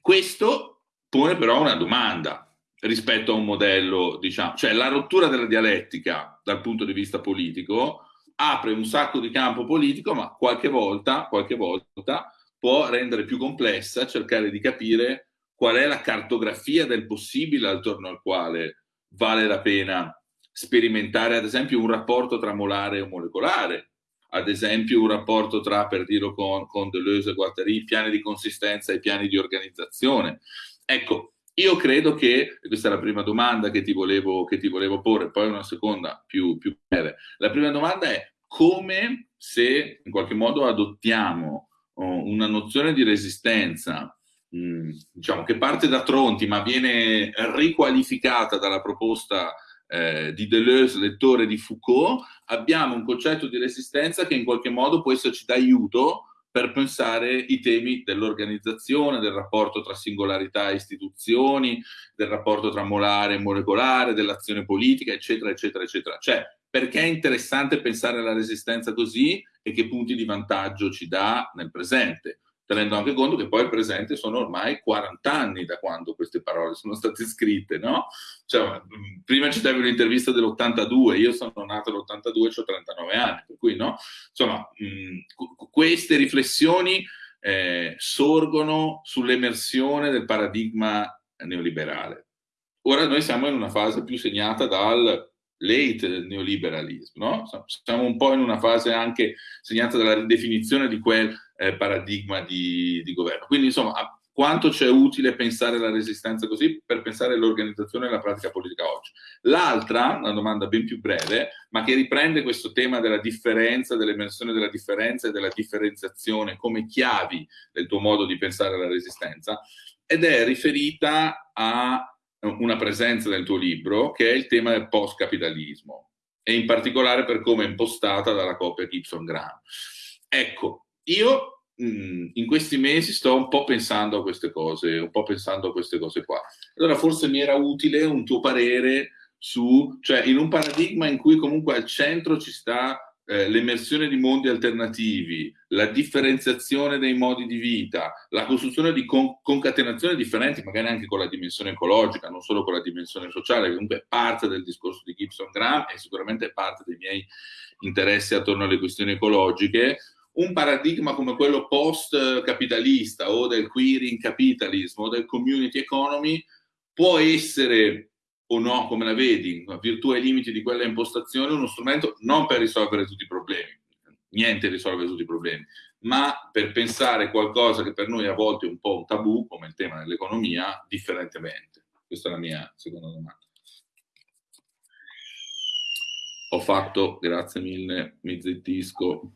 Questo pone però una domanda, rispetto a un modello, diciamo, cioè la rottura della dialettica dal punto di vista politico apre un sacco di campo politico, ma qualche volta, qualche volta può rendere più complessa cercare di capire qual è la cartografia del possibile attorno al quale vale la pena sperimentare, ad esempio, un rapporto tra molare e molecolare, ad esempio un rapporto tra, per dirlo con, con Deleuze e Guattari, piani di consistenza e piani di organizzazione. Ecco, io credo che, questa è la prima domanda che ti volevo, che ti volevo porre, poi una seconda più, più breve. La prima domanda è come se in qualche modo adottiamo oh, una nozione di resistenza mm, diciamo che parte da Tronti ma viene riqualificata dalla proposta eh, di Deleuze, lettore di Foucault, abbiamo un concetto di resistenza che in qualche modo può esserci d'aiuto per pensare i temi dell'organizzazione, del rapporto tra singolarità e istituzioni, del rapporto tra molare e molecolare, dell'azione politica, eccetera, eccetera, eccetera. Cioè, perché è interessante pensare alla resistenza così e che punti di vantaggio ci dà nel presente? Tenendo anche conto che poi il presente sono ormai 40 anni da quando queste parole sono state scritte, no? Cioè, prima citavi un'intervista dell'82, io sono nato nell'82 e ho 39 anni, per cui no? Insomma, mh, queste riflessioni eh, sorgono sull'emersione del paradigma neoliberale. Ora noi siamo in una fase più segnata dal late neoliberalismo, no? Siamo un po' in una fase anche segnata dalla ridefinizione di quel eh, paradigma di, di, governo. Quindi, insomma, quanto c'è utile pensare la resistenza così per pensare all'organizzazione e alla pratica politica oggi. L'altra, una domanda ben più breve, ma che riprende questo tema della differenza, dell'emersione della differenza e della differenziazione come chiavi del tuo modo di pensare alla resistenza, ed è riferita a una presenza nel tuo libro, che è il tema del post-capitalismo, e in particolare per come è impostata dalla coppia Gibson-Graham. Ecco, io mh, in questi mesi sto un po' pensando a queste cose, un po' pensando a queste cose qua. Allora forse mi era utile un tuo parere su, cioè in un paradigma in cui comunque al centro ci sta eh, l'emersione di mondi alternativi, la differenziazione dei modi di vita, la costruzione di con- concatenazioni differenti, magari anche con la dimensione ecologica, non solo con la dimensione sociale, che comunque è parte del discorso di Gibson Graham e sicuramente è parte dei miei interessi attorno alle questioni ecologiche, un paradigma come quello post-capitalista o del queering capitalism o del community economy può essere o no, come la vedi, virtù e limiti di quella impostazione, uno strumento non per risolvere tutti i problemi, niente risolve tutti i problemi, ma per pensare qualcosa che per noi a volte è un po' un tabù, come il tema dell'economia, differentemente. Questa è la mia seconda domanda. Ho fatto, grazie mille, mi zittisco.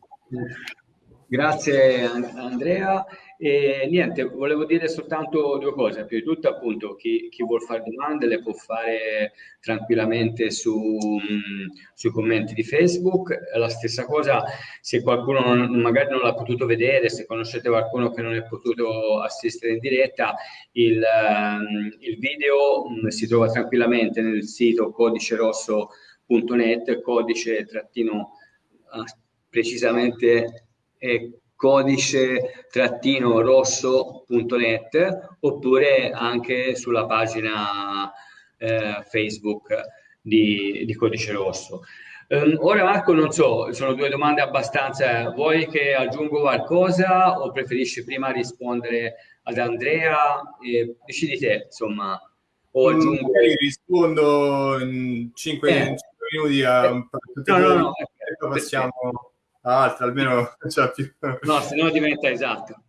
Grazie Andrea. E niente, volevo dire soltanto due cose. Prima di tutto, appunto, chi, chi vuol fare domande le può fare tranquillamente su, sui commenti di Facebook. La stessa cosa, se qualcuno non, magari non l'ha potuto vedere, se conoscete qualcuno che non è potuto assistere in diretta, il, il video si trova tranquillamente nel sito codicerosso.net, codice trattino uh, precisamente codice-rosso.net oppure anche sulla pagina eh, Facebook di, di, Codice Rosso. Um, ora Marco, non so, sono due domande abbastanza, vuoi che aggiungo qualcosa o preferisci prima rispondere ad Andrea? Eh, decidi te, insomma. O mm, aggiungo... Mm, rispondo in 5 eh. minuti a un po' no, no, no, passiamo altre, almeno cioè, più... No, se no diventa esatto.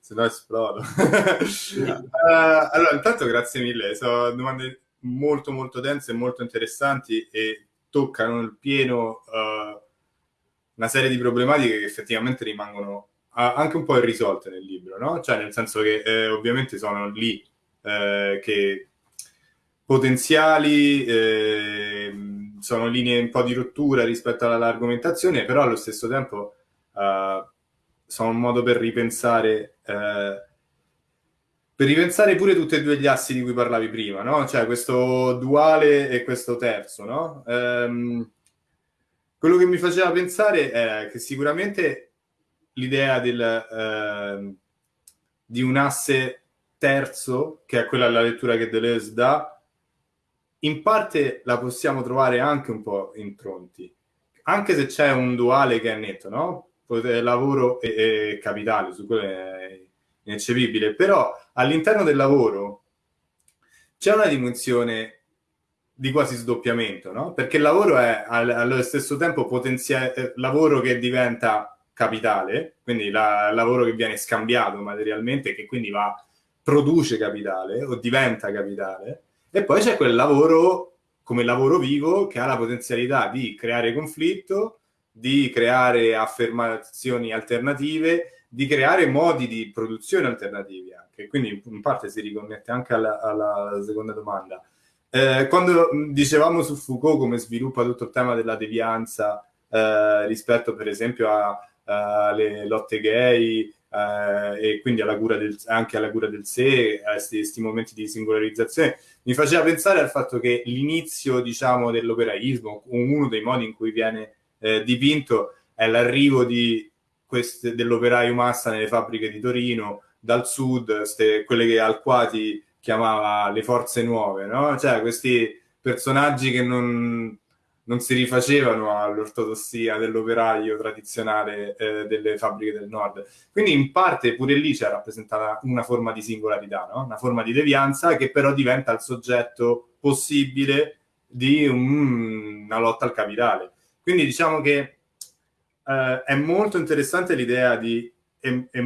se no esplodo. uh, allora, intanto grazie mille, sono domande molto molto dense e molto interessanti e toccano il pieno uh, una serie di problematiche che effettivamente rimangono anche un po' irrisolte nel libro, no? Cioè nel senso che eh, ovviamente sono lì eh, che potenziali eh, sono linee un po' di rottura rispetto all'argomentazione, però allo stesso tempo uh, sono un modo per ripensare, uh, per ripensare pure tutti e due gli assi di cui parlavi prima, no? Cioè questo duale e questo terzo, no? Um, quello che mi faceva pensare è che sicuramente l'idea uh, di un asse terzo, che è quella della lettura che Deleuze dà, in parte la possiamo trovare anche un po' in Tronti, anche se c'è un duale che è netto, no? Lavoro e, e capitale, su quello è ineccepibile, però all'interno del lavoro c'è una dimensione di quasi sdoppiamento, no? Perché il lavoro è allo stesso tempo potenziale, eh, lavoro che diventa capitale, quindi la, lavoro che viene scambiato materialmente, che quindi va, produce capitale o diventa capitale, e poi c'è quel lavoro come lavoro vivo che ha la potenzialità di creare conflitto, di creare affermazioni alternative, di creare modi di produzione alternativi anche. Quindi in parte si riconnette anche alla, alla seconda domanda. Eh, quando dicevamo su Foucault come sviluppa tutto il tema della devianza eh, rispetto per esempio alle lotte gay, eh, e quindi alla cura del, anche alla cura del sé, a questi momenti di singolarizzazione, mi faceva pensare al fatto che l'inizio, diciamo, dell'operaismo, uno dei modi in cui viene eh, dipinto, è l'arrivo dell'operaio massa nelle fabbriche di Torino, dal sud, ste, quelle che Alquati chiamava le forze nuove, no? Cioè questi personaggi che non, non si rifacevano all'ortodossia dell'operaio tradizionale eh, delle fabbriche del nord. Quindi in parte pure lì c'è rappresentata una forma di singolarità, no? una forma di devianza che però diventa il soggetto possibile di un, una lotta al capitale. Quindi diciamo che eh, è molto interessante l'idea di... È, è,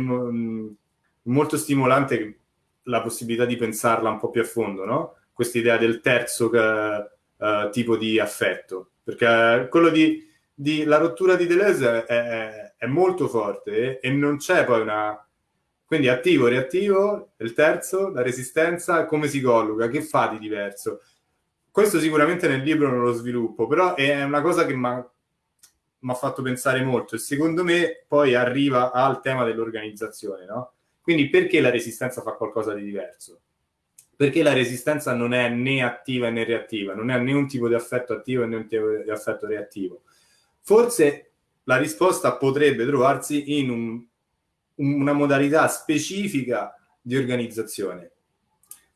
molto stimolante la possibilità di pensarla un po' più a fondo, no? Questa idea del terzo... Eh, tipo di affetto, perché quello di, di la rottura di Deleuze è, è, è molto forte e non c'è poi una... Quindi attivo, reattivo, il terzo, la resistenza, come si colloca, che fa di diverso? Questo sicuramente nel libro non lo sviluppo, però è una cosa che mi ha fatto pensare molto e secondo me poi arriva al tema dell'organizzazione, no? Quindi perché la resistenza fa qualcosa di diverso? Perché la resistenza non è né attiva né reattiva, non è né un tipo di affetto attivo né un tipo di affetto reattivo. Forse la risposta potrebbe trovarsi in un, una modalità specifica di organizzazione.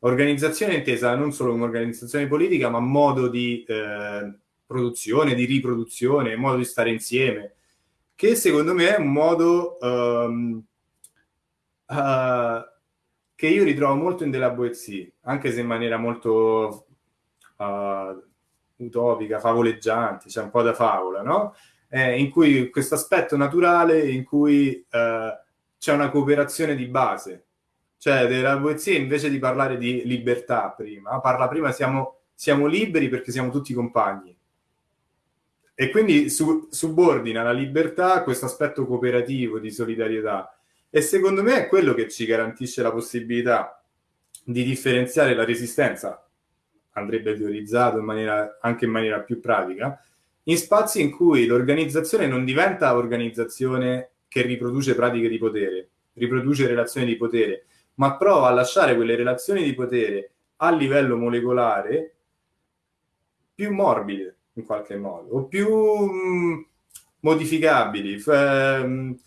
Organizzazione intesa non solo come organizzazione politica, ma modo di eh, produzione, di riproduzione, modo di stare insieme, che secondo me è un modo um, uh, che io ritrovo molto in della Boezie, anche se in maniera molto uh, utopica, favoleggiante, cioè un po' da favola, no? Eh, in cui questo aspetto naturale, in cui uh, c'è una cooperazione di base. Cioè, della Boezie, invece di parlare di libertà prima, parla prima siamo, siamo liberi perché siamo tutti compagni. E quindi su, subordina la libertà a questo aspetto cooperativo di solidarietà. E secondo me è quello che ci garantisce la possibilità di differenziare la resistenza, andrebbe teorizzato in maniera, anche in maniera più pratica, in spazi in cui l'organizzazione non diventa organizzazione che riproduce pratiche di potere, riproduce relazioni di potere, ma prova a lasciare quelle relazioni di potere a livello molecolare più morbide in qualche modo, o più mh, mm, modificabili. Ehm,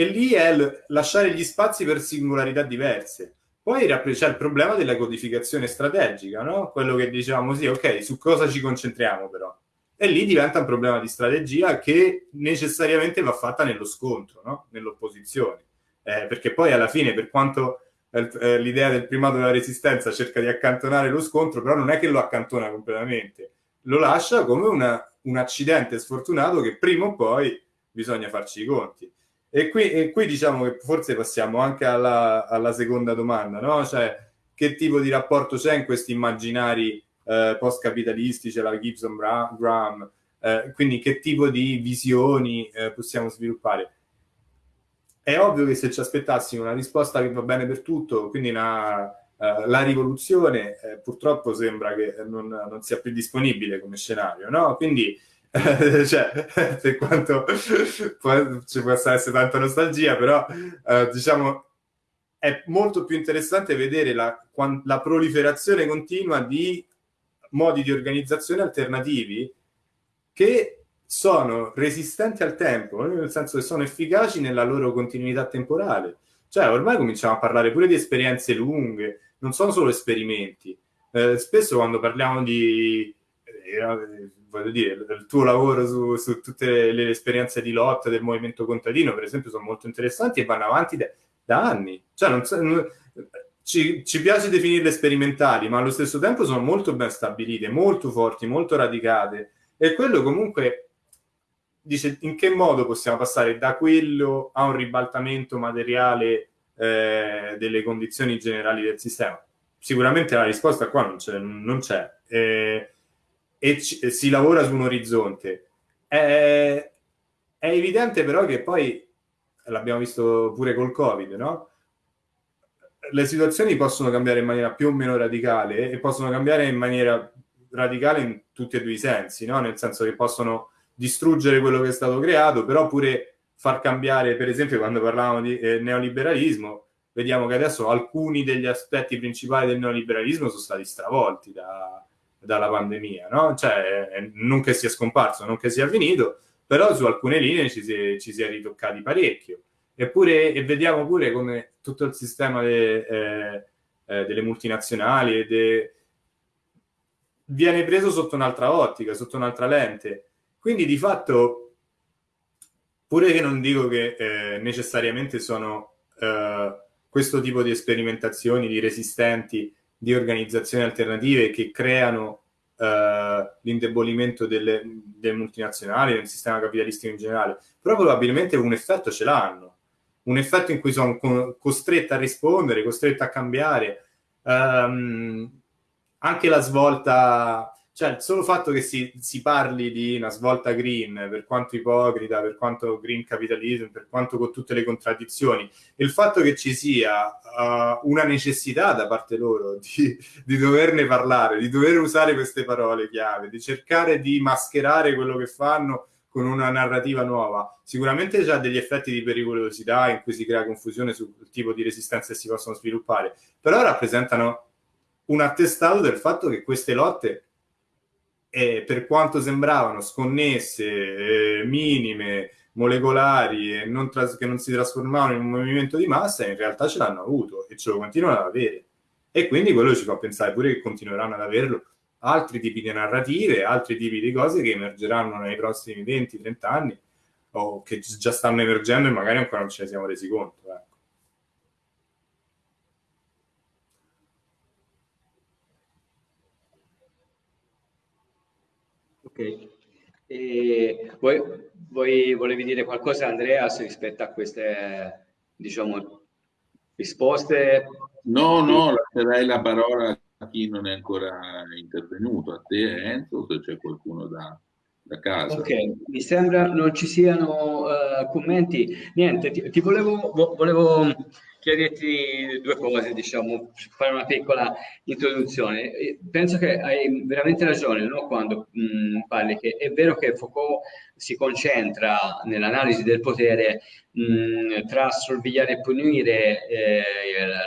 e lì è lasciare gli spazi per singolarità diverse. Poi c'è il problema della codificazione strategica, no? Quello che diciamo, sì, ok, su cosa ci concentriamo però? E lì diventa un problema di strategia che necessariamente va fatta nello scontro, no? Nell'opposizione. Eh, perché poi alla fine, per quanto eh, l'idea del primato della resistenza cerca di accantonare lo scontro, però non è che lo accantona completamente lo lascia come una, un accidente sfortunato che prima o poi bisogna farci i conti. E qui, e qui diciamo che forse passiamo anche alla, alla, seconda domanda, no? Cioè, che tipo di rapporto c'è in questi immaginari eh, post-capitalistici, la Gibson Graham, eh, quindi che tipo di visioni eh, possiamo sviluppare? È ovvio che se ci aspettassimo una risposta che va bene per tutto, quindi una, Uh, la rivoluzione eh, purtroppo sembra che non, non, sia più disponibile come scenario, no? Quindi, eh, cioè, per quanto può, ci possa essere tanta nostalgia, però uh, diciamo è molto più interessante vedere la, la, proliferazione continua di modi di organizzazione alternativi che sono resistenti al tempo, nel senso che sono efficaci nella loro continuità temporale. Cioè, ormai cominciamo a parlare pure di esperienze lunghe, non sono solo esperimenti. Eh, spesso quando parliamo di, eh, voglio dire, del tuo lavoro su, su, tutte le, le, esperienze di lotta del movimento contadino, per esempio, sono molto interessanti e vanno avanti da, da anni. Cioè, non, non, ci, ci, piace definirle sperimentali, ma allo stesso tempo sono molto ben stabilite, molto forti, molto radicate. E quello comunque dice in che modo possiamo passare da quello a un ribaltamento materiale eh, delle condizioni generali del sistema? Sicuramente la risposta qua non c'è, non c'è. Eh, e ci, si lavora su un orizzonte. È, è, evidente però che poi, l'abbiamo visto pure col Covid, no? Le situazioni possono cambiare in maniera più o meno radicale e possono cambiare in maniera radicale in tutti e due i sensi, no? Nel senso che possono distruggere quello che è stato creato, però pure far cambiare, per esempio, quando parlavamo di eh, neoliberalismo, vediamo che adesso alcuni degli aspetti principali del neoliberalismo sono stati stravolti da, dalla pandemia, no? Cioè, eh, non che sia scomparso, non che sia finito, però su alcune linee ci si è, ci si è ritoccati parecchio. Eppure, e vediamo pure come tutto il sistema de, eh, eh, delle multinazionali de, viene preso sotto un'altra ottica, sotto un'altra lente. Quindi di fatto Pure che non dico che eh, necessariamente sono eh, questo tipo di sperimentazioni, di resistenti, di organizzazioni alternative che creano eh, l'indebolimento delle, delle, multinazionali, del sistema capitalistico in generale, però probabilmente un effetto ce l'hanno. Un effetto in cui sono co- costretta a rispondere, costretta a cambiare. Um, anche la svolta cioè il solo fatto che si, si, parli di una svolta green, per quanto ipocrita, per quanto green capitalism, per quanto con tutte le contraddizioni, il fatto che ci sia uh, una necessità da parte loro di, di, doverne parlare, di dover usare queste parole chiave, di cercare di mascherare quello che fanno con una narrativa nuova, sicuramente ha degli effetti di pericolosità in cui si crea confusione sul tipo di resistenza che si possono sviluppare, però rappresentano un attestato del fatto che queste lotte e per quanto sembravano sconnesse, eh, minime, molecolari e non che non si trasformavano in un movimento di massa, in realtà ce l'hanno avuto e ce lo continuano ad avere. E quindi quello ci fa pensare pure che continueranno ad averlo altri tipi di narrative, altri tipi di cose che emergeranno nei prossimi 20-30 anni o che già stanno emergendo e magari ancora non ce ne siamo resi conto. Ecco. E voi, voi volevi dire qualcosa, Andreas, rispetto a queste, diciamo, risposte? No, no, lascerei la parola a chi non è ancora intervenuto, a te Enzo, se c'è qualcuno da, da casa. Ok, mi sembra non ci siano uh, commenti. Niente, ti, ti volevo, volevo chiederti due cose, diciamo, fare una piccola introduzione. Penso che hai veramente ragione no? quando mh, mm, parli che è vero che Foucault si concentra nell'analisi del potere mh, mm, tra sorvegliare e punire eh,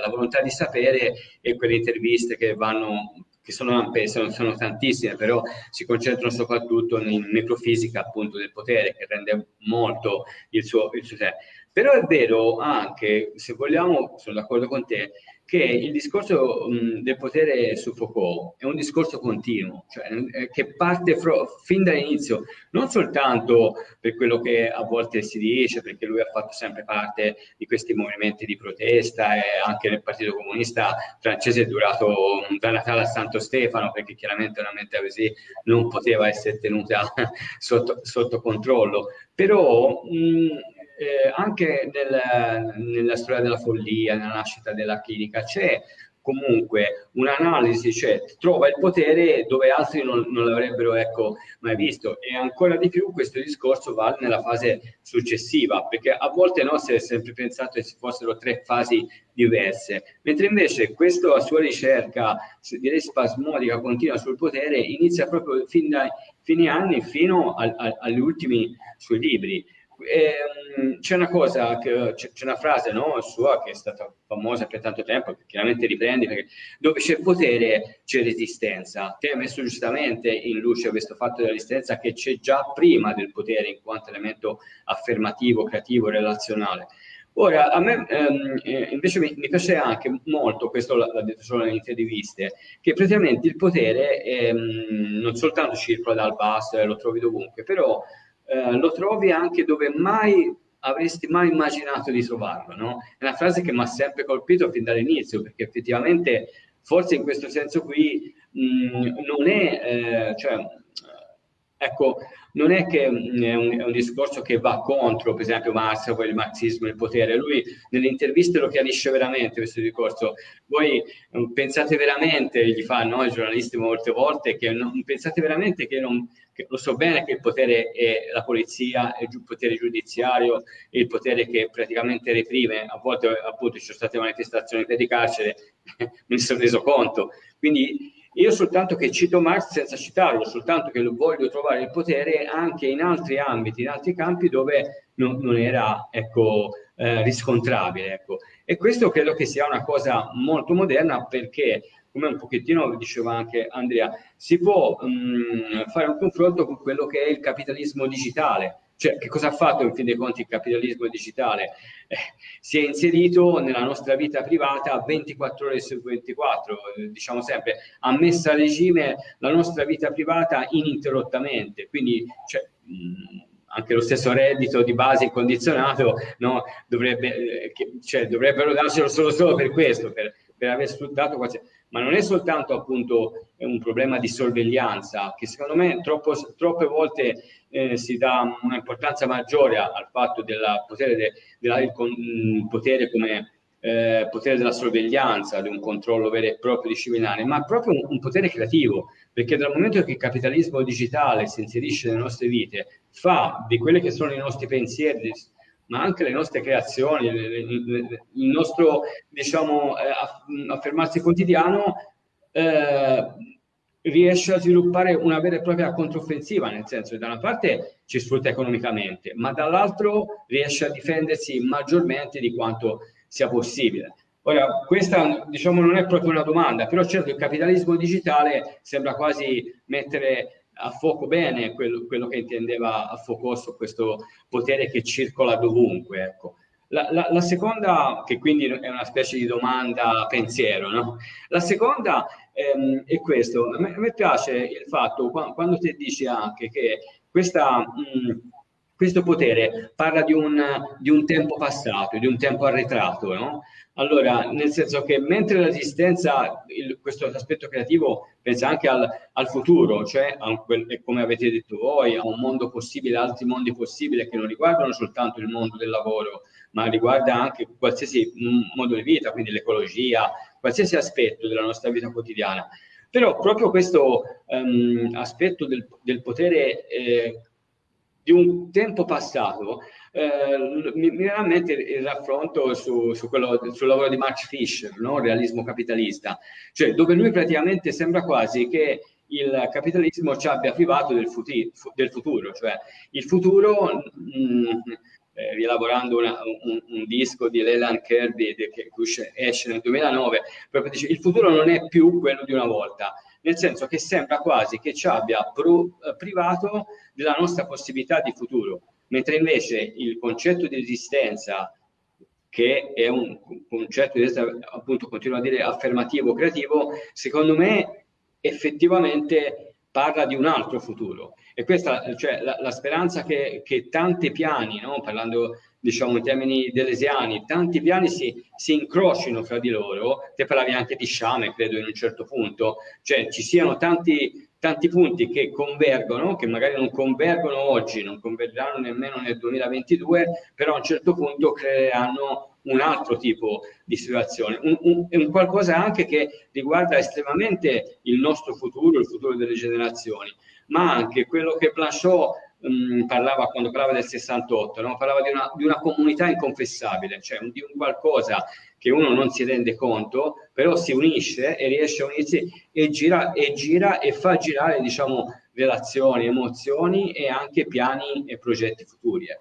la volontà di sapere e quelle interviste che vanno che sono sono, sono, tantissime, però si concentrano soprattutto in microfisica appunto del potere, che rende molto il suo, il suo sé. Però è vero anche, se vogliamo, sono d'accordo con te, che il discorso mh, del potere su Foucault è un discorso continuo, cioè eh, che parte fin dall'inizio, non soltanto per quello che a volte si dice, perché lui ha fatto sempre parte di questi movimenti di protesta e anche nel Partito Comunista francese è durato da Natale a Santo Stefano, perché chiaramente una mente così non poteva essere tenuta sotto, sotto controllo. Però mh, eh, anche nel, nella storia della follia, nella nascita della clinica, c'è comunque un'analisi, cioè trova il potere dove altri non, non l'avrebbero ecco, mai visto. E ancora di più questo discorso vale nella fase successiva perché a volte no, si è sempre pensato che ci fossero tre fasi diverse. Mentre invece questa sua ricerca direi spasmodica continua sul potere inizia proprio fin dai fine anni fino a, a, agli ultimi suoi libri Ehm, c'è una cosa, c'è una frase no, sua che è stata famosa per tanto tempo, che chiaramente riprendi, perché dove c'è potere c'è resistenza. Te hai messo giustamente in luce questo fatto della resistenza che c'è già prima del potere in quanto elemento affermativo, creativo, relazionale. Ora, a me ehm, eh, invece mi, mi, piace anche molto, questo l'ha detto solo nelle interviste, che praticamente il potere ehm, non soltanto circola dal basso e lo trovi dovunque, però eh, lo trovi anche dove mai avresti mai immaginato di trovarlo, no? È una frase che mi ha sempre colpito fin dall'inizio, perché effettivamente forse in questo senso qui mh, non è, eh, cioè, ecco, non è che mm, è un, è un, discorso che va contro, per esempio, Marx o il marxismo il potere. Lui nelle interviste lo chiarisce veramente questo discorso. Voi mm, pensate veramente, gli fanno i giornalisti molte volte, che non, pensate veramente che non, lo so bene che il potere è la polizia, è il potere giudiziario, è il potere che praticamente reprime, a volte appunto ci sono state manifestazioni per di carcere, ne sono reso conto. Quindi io soltanto che cito Marx senza citarlo, soltanto che voglio trovare il potere anche in altri ambiti, in altri campi dove non, non era ecco, eh, riscontrabile. Ecco. E questo credo che sia una cosa molto moderna perché, come un pochettino diceva anche Andrea, si può mh, mm, fare un confronto con quello che è il capitalismo digitale cioè, che cosa ha fatto in fin dei conti il capitalismo digitale? Eh, si è inserito nella nostra vita privata 24 ore su 24, eh, diciamo sempre, ha messo a regime la nostra vita privata ininterrottamente, quindi cioè, mh, anche lo stesso reddito di base incondizionato no, dovrebbe, eh, che, cioè, dovrebbero darcelo solo, solo per questo, per, per aver sfruttato qualsiasi ma non è soltanto appunto un problema di sorveglianza, che secondo me troppo, troppe volte eh, si dà un'importanza maggiore al fatto del potere, de, della, il, il potere come eh, potere della sorveglianza, di un controllo vero e proprio disciplinare, ma proprio un, un, potere creativo, perché dal momento che il capitalismo digitale si inserisce nelle nostre vite, fa di quelli che sono i nostri pensieri, ma anche le nostre creazioni, il nostro diciamo, eh, affermarsi quotidiano eh, riesce a sviluppare una vera e propria controffensiva, nel senso che da una parte ci sfrutta economicamente, ma dall'altro riesce a difendersi maggiormente di quanto sia possibile. Ora, questa diciamo non è proprio una domanda, però certo il capitalismo digitale sembra quasi mettere a fuoco bene quello, quello che intendeva a Foucault questo potere che circola dovunque. Ecco. La, la, la, seconda, che quindi è una specie di domanda pensiero, no? La seconda ehm, è questo, a me, a me, piace il fatto quando, quando ti dici anche che questa, mh, questo potere parla di un, di un, tempo passato, di un tempo arretrato, no? Allora, nel senso che mentre l'esistenza, questo aspetto creativo pensa anche al, al futuro, cioè a quel, come avete detto voi, a un mondo possibile, altri mondi possibili che non riguardano soltanto il mondo del lavoro, ma riguarda anche qualsiasi modo di vita, quindi l'ecologia, qualsiasi aspetto della nostra vita quotidiana. Però proprio questo um, aspetto del, del potere eh, di un tempo passato eh, mi, viene a mente il raffronto su, su quello, sul lavoro di Max Fischer, no? realismo capitalista, cioè dove lui praticamente sembra quasi che il capitalismo ci abbia privato del, futi, del futuro, cioè il futuro, mh, mm, eh, rielaborando una, un, un, disco di Leland Kirby che esce nel 2009, proprio dice il futuro non è più quello di una volta, nel senso che sembra quasi che ci abbia pro, eh, privato della nostra possibilità di futuro mentre invece il concetto di esistenza che è un concetto di appunto continuo a dire affermativo creativo secondo me effettivamente parla di un altro futuro e questa cioè la, la speranza che, che tanti piani no? parlando diciamo in termini delesiani tanti piani si, si incrocino fra di loro te parlavi anche di sciame credo in un certo punto cioè ci siano tanti tanti punti che convergono, che magari non convergono oggi, non convergeranno nemmeno nel 2022, però a un certo punto creeranno un altro tipo di situazione, un, un, un, qualcosa anche che riguarda estremamente il nostro futuro, il futuro delle generazioni, ma anche quello che Blanchot mh, parlava quando parlava del 68, no? parlava di una, di una, comunità inconfessabile, cioè di un qualcosa che uno non si rende conto, però si unisce e riesce a unirsi e gira e, gira e fa girare diciamo, relazioni, emozioni e anche piani e progetti futuri. Eh.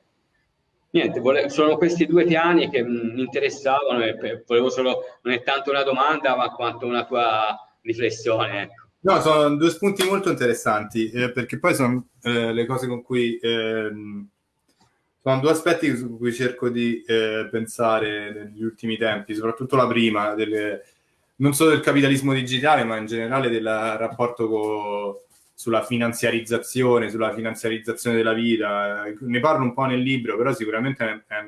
Niente, vole- sono questi due piani che mi interessavano e volevo solo, non è tanto una domanda ma quanto una tua riflessione. Ecco. No, sono due spunti molto interessanti, eh, perché poi sono eh, le cose con cui... Ehm, sono due aspetti su cui cerco di eh, pensare negli ultimi tempi, soprattutto la prima, delle, non solo del capitalismo digitale, ma in generale del rapporto con, sulla finanziarizzazione, sulla finanziarizzazione della vita. Ne parlo un po' nel libro, però sicuramente è, è,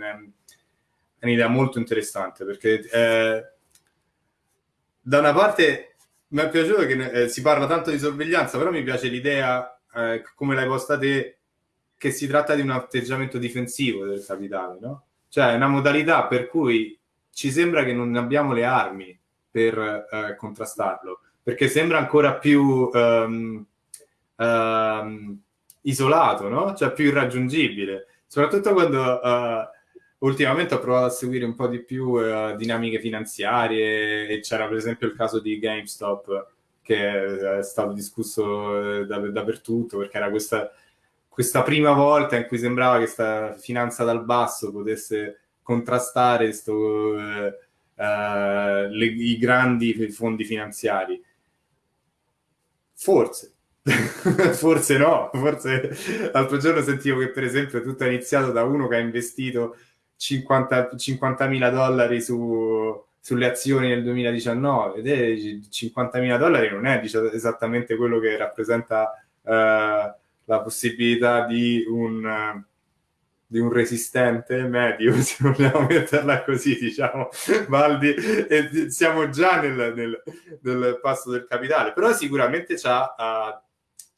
è un'idea molto interessante, perché eh, da una parte mi è piaciuto che eh, si parla tanto di sorveglianza, però mi piace l'idea, eh, come l'hai posta te, che si tratta di un atteggiamento difensivo del capitale, no? Cioè una modalità per cui ci sembra che non abbiamo le armi per eh, contrastarlo, perché sembra ancora più um, um, isolato, no? Cioè più irraggiungibile, soprattutto quando uh, ultimamente ho provato a seguire un po' di più uh, dinamiche finanziarie e c'era per esempio il caso di GameStop che è stato discusso eh, da, dappertutto perché era questa, questa, prima volta in cui sembrava che questa finanza dal basso potesse contrastare sto, uh, uh, le, i grandi fondi finanziari. Forse, forse no, forse l'altro giorno sentivo che per esempio tutto è iniziato da uno che ha investito 50, 50.000 dollari su, sulle azioni nel 2019 ed è 50.000 dollari non è diciamo, esattamente quello che rappresenta uh, la possibilità di un, di un resistente medio, se vogliamo metterla così, diciamo, Valdi, e siamo già nel, nel, nel passo del capitale, però sicuramente ci ha uh,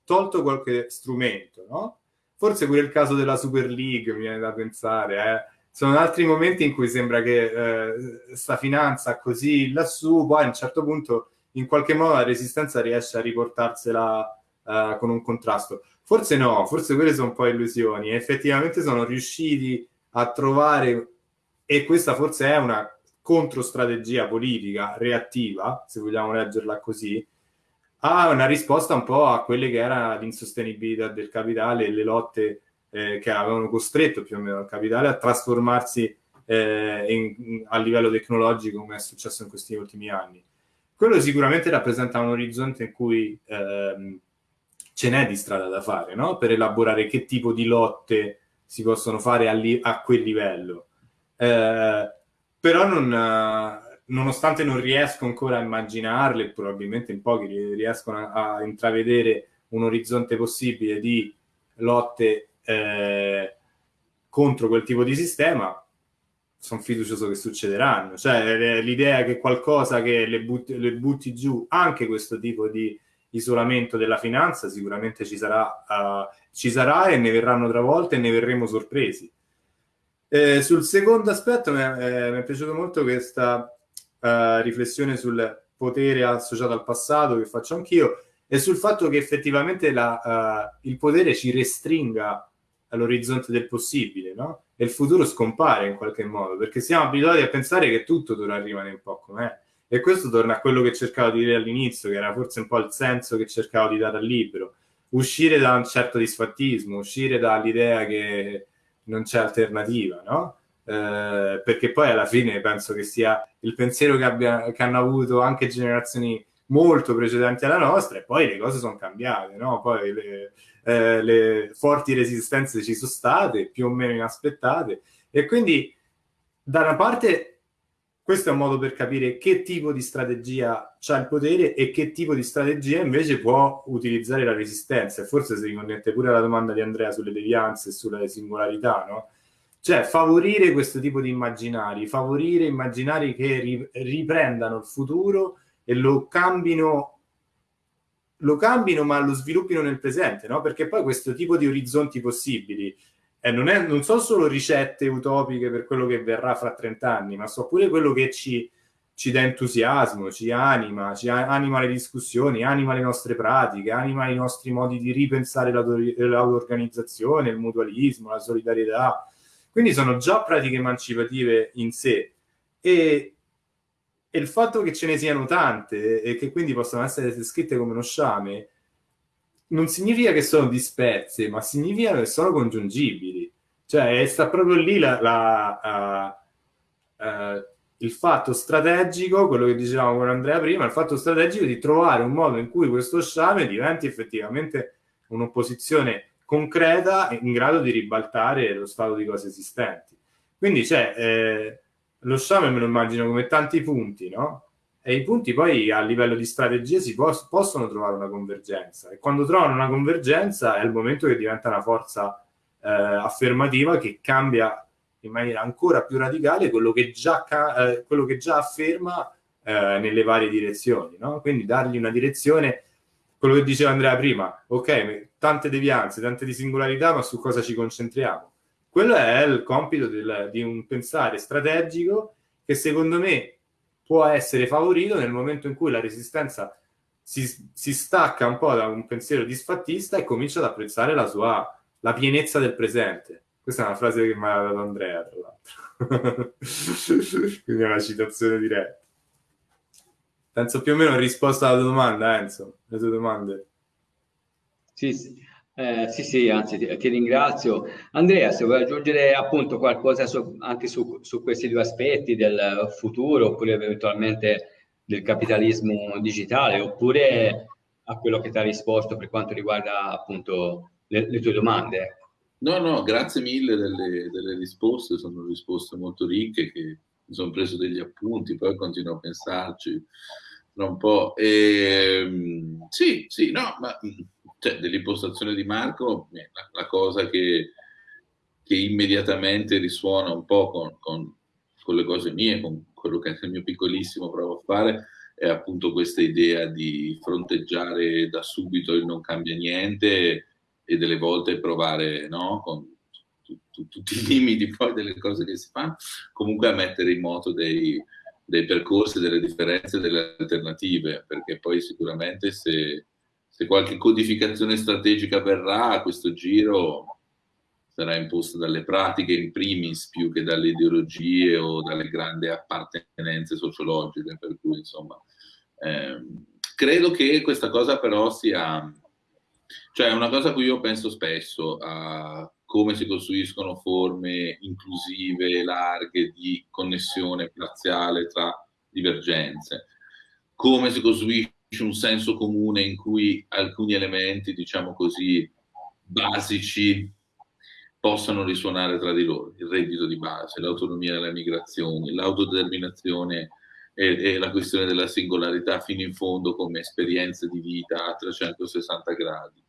tolto qualche strumento, no? Forse pure il caso della Super League mi viene da pensare, eh? sono altri momenti in cui sembra che eh, sta finanza così lassù, poi a un certo punto in qualche modo la resistenza riesce a riportarsela eh, con un contrasto. Forse no, forse quelle sono un po' illusioni. Effettivamente sono riusciti a trovare, e questa forse è una controstrategia politica reattiva, se vogliamo leggerla così, a una risposta un po' a quelle che era l'insostenibilità del capitale e le lotte eh, che avevano costretto più o meno il capitale a trasformarsi eh, in, a livello tecnologico come è successo in questi ultimi anni. Quello sicuramente rappresenta un orizzonte in cui ehm, ce n'è di strada da fare, no? Per elaborare che tipo di lotte si possono fare a, li- a quel livello. Eh, però non, nonostante non riesco ancora a immaginarle, probabilmente in pochi riescono a, a intravedere un orizzonte possibile di lotte eh, contro quel tipo di sistema, sono fiducioso che succederanno. Cioè, l'idea che qualcosa che le butti, le butti, giù, anche questo tipo di isolamento della finanza, sicuramente ci sarà, uh, ci sarà e ne verranno travolte e ne verremo sorpresi. Eh, sul secondo aspetto mi è, eh, mi è piaciuta molto questa uh, riflessione sul potere associato al passato che faccio anch'io e sul fatto che effettivamente la, uh, il potere ci restringa all'orizzonte del possibile, no? E il futuro scompare in qualche modo, perché siamo abituati a pensare che tutto dovrà rimanere un po' com'è. E questo torna a quello che cercavo di dire all'inizio, che era forse un po' il senso che cercavo di dare al libro. Uscire da un certo disfattismo, uscire dall'idea che non c'è alternativa, no? Eh, perché poi alla fine penso che sia il pensiero che, abbia, che hanno avuto anche generazioni molto precedenti alla nostra e poi le cose sono cambiate, no? Poi le, eh, le forti resistenze ci sono state, più o meno inaspettate, e quindi da una parte questo è un modo per capire che tipo di strategia ha il potere e che tipo di strategia invece può utilizzare la resistenza. E forse si riconnette pure alla domanda di Andrea sulle devianze e sulle singolarità, no? Cioè favorire questo tipo di immaginari, favorire immaginari che riprendano il futuro e lo cambino lo cambino ma lo sviluppino nel presente, no? Perché poi questo tipo di orizzonti possibili eh, non, è, non sono solo ricette utopiche per quello che verrà fra 30 anni, ma so pure quello che ci, ci dà entusiasmo, ci anima, ci anima le discussioni, anima le nostre pratiche, anima i nostri modi di ripensare l'auto-organizzazione, il mutualismo, la solidarietà. Quindi sono già pratiche emancipative in sé e, e il fatto che ce ne siano tante e che quindi possano essere descritte come uno sciame non significa che sono disperse, ma significa che sono congiungibili. Cioè, sta proprio lì la, la, uh, uh, il fatto strategico, quello che dicevamo con Andrea prima, il fatto strategico di trovare un modo in cui questo sciame diventi effettivamente un'opposizione concreta in grado di ribaltare lo stato di cose esistenti. Quindi c'è... Eh, lo sciame me lo immagino come tanti punti, no? E i punti poi a livello di strategia si pos- possono trovare una convergenza e quando trovano una convergenza è il momento che diventa una forza eh, affermativa che cambia in maniera ancora più radicale quello che già, eh, quello che già afferma eh, nelle varie direzioni, no? Quindi dargli una direzione, quello che diceva Andrea prima, ok, tante devianze, tante di singolarità, ma su cosa ci concentriamo? Quello è il compito del, di un pensare strategico che secondo me può essere favorito nel momento in cui la resistenza si, si stacca un po' da un pensiero disfattista e comincia ad apprezzare la sua la pienezza del presente. Questa è una frase che mi ha dato Andrea, tra l'altro. Quindi è una citazione diretta. Penso più o meno ho risposto alla tua domanda, Enzo, le tue domande. Sì, sì. Eh, sì, sì, anzi ti, ti, ringrazio. Andrea, se vuoi aggiungere appunto qualcosa su, anche su, su, questi due aspetti del futuro oppure eventualmente del capitalismo digitale oppure a quello che ti ha risposto per quanto riguarda appunto le, le tue domande. Ecco. No, no, grazie mille delle, delle, risposte, sono risposte molto ricche che mi sono preso degli appunti, poi continuo a pensarci un po'. E, ehm, sì, sì, no, ma cioè, dell'impostazione di Marco, la, la cosa che, che, immediatamente risuona un po' con, con, con, le cose mie, con quello che nel mio piccolissimo provo a fare, è appunto questa idea di fronteggiare da subito il non cambia niente e delle volte provare, no, con tutti i limiti poi delle cose che si fanno, comunque a mettere in moto dei, dei percorsi, delle differenze, delle alternative, perché poi sicuramente se se qualche codificazione strategica verrà a questo giro sarà imposta dalle pratiche in primis più che dalle ideologie o dalle grandi appartenenze sociologiche, per cui insomma ehm, credo che questa cosa però sia cioè una cosa a cui io penso spesso a come si costruiscono forme inclusive, larghe di connessione parziale tra divergenze, come si costruisce un senso comune in cui alcuni elementi, diciamo così, basici possano risuonare tra di loro, il reddito di base, l'autonomia delle migrazioni, l'autodeterminazione e, e, la questione della singolarità fino in fondo come esperienza di vita a 360 gradi,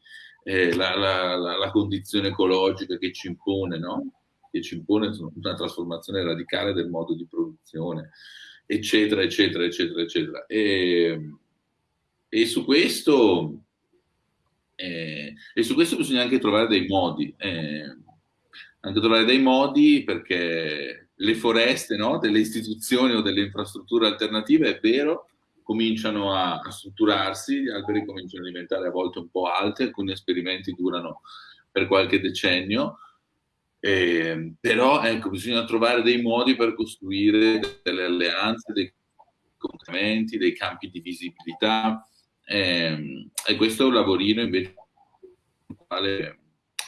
eh, la, la, la, la, condizione ecologica che ci impone, no? che ci impone una trasformazione radicale del modo di produzione, eccetera, eccetera, eccetera, eccetera. E, e su questo... Eh, e su questo bisogna anche trovare dei modi. Eh, anche trovare dei modi perché le foreste no, delle istituzioni o delle infrastrutture alternative, è vero, cominciano a, a, strutturarsi, gli alberi cominciano a diventare a volte un po' alti, alcuni esperimenti durano per qualche decennio, eh, però ecco, bisogna trovare dei modi per costruire delle alleanze, dei complementi, dei campi di visibilità eh, e questo è un lavorino invece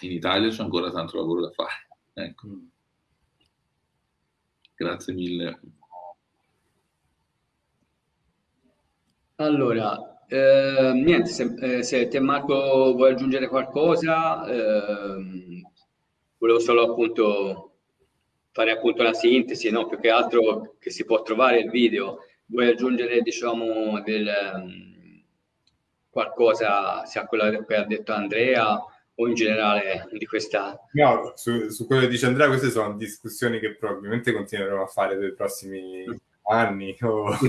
in Italia c'è ancora tanto lavoro da fare. Ecco. Grazie mille. Allora, eh, niente, se, eh, se, te Marco vuoi aggiungere qualcosa, eh, volevo solo appunto fare appunto una sintesi, no? più che altro che si può trovare il video, vuoi aggiungere diciamo del, um, qualcosa sia quello che ha detto Andrea o in generale di questa... No, su, su, quello che dice Andrea, queste sono discussioni che probabilmente continueremo a fare nei prossimi anni. O...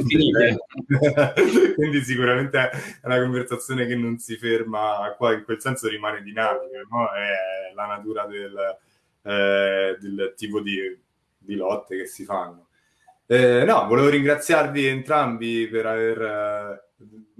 Quindi sicuramente è una conversazione che non si ferma qua, in quel senso rimane dinamica, no? è la natura del, eh, del tipo di, di, lotte che si fanno. Eh, no, volevo ringraziarvi entrambi per aver, eh,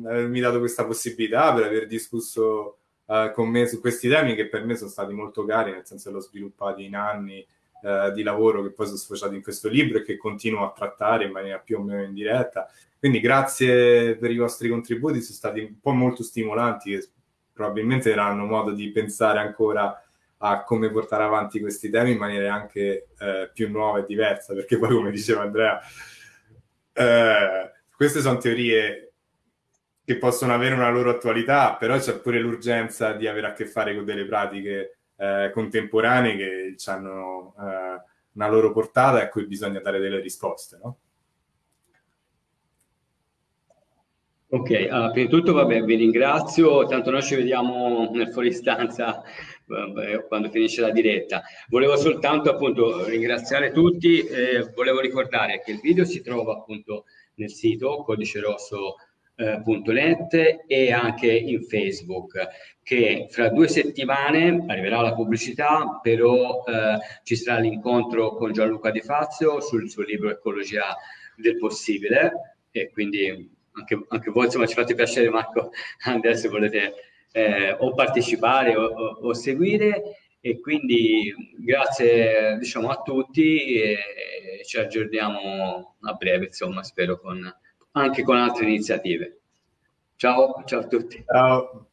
avermi dato questa possibilità, per aver discusso eh, con me su questi temi che per me sono stati molto cari, nel senso che l'ho sviluppati in anni eh, di lavoro che poi sono sfociati in questo libro e che continuo a trattare in maniera più o meno indiretta. Quindi grazie per i vostri contributi, sono stati un po' molto stimolanti e probabilmente daranno modo di pensare ancora a come portare avanti questi temi in maniera anche eh, più nuova e diversa, perché poi come diceva Andrea, eh, queste sono teorie che possono avere una loro attualità, però c'è pure l'urgenza di avere a che fare con delle pratiche eh, contemporanee che hanno eh, una loro portata e a cui bisogna dare delle risposte, no? Ok, allora, prima di tutto vabbè, vi ringrazio, tanto noi ci vediamo nel fuoristanza quando finisce la diretta. Volevo soltanto appunto ringraziare tutti, eh, volevo ricordare che il video si trova appunto nel sito codice rosso eh, e anche in Facebook che fra due settimane arriverà la pubblicità però eh, ci sarà l'incontro con Gianluca Di Fazio sul suo libro Ecologia del possibile. E quindi anche, anche voi insomma ci fate piacere Marco Andrea se volete eh, o partecipare o, o, o, seguire. E quindi grazie diciamo a tutti e ci aggiorniamo a breve insomma spero con anche con altre iniziative. Ciao, ciao a tutti. Ciao.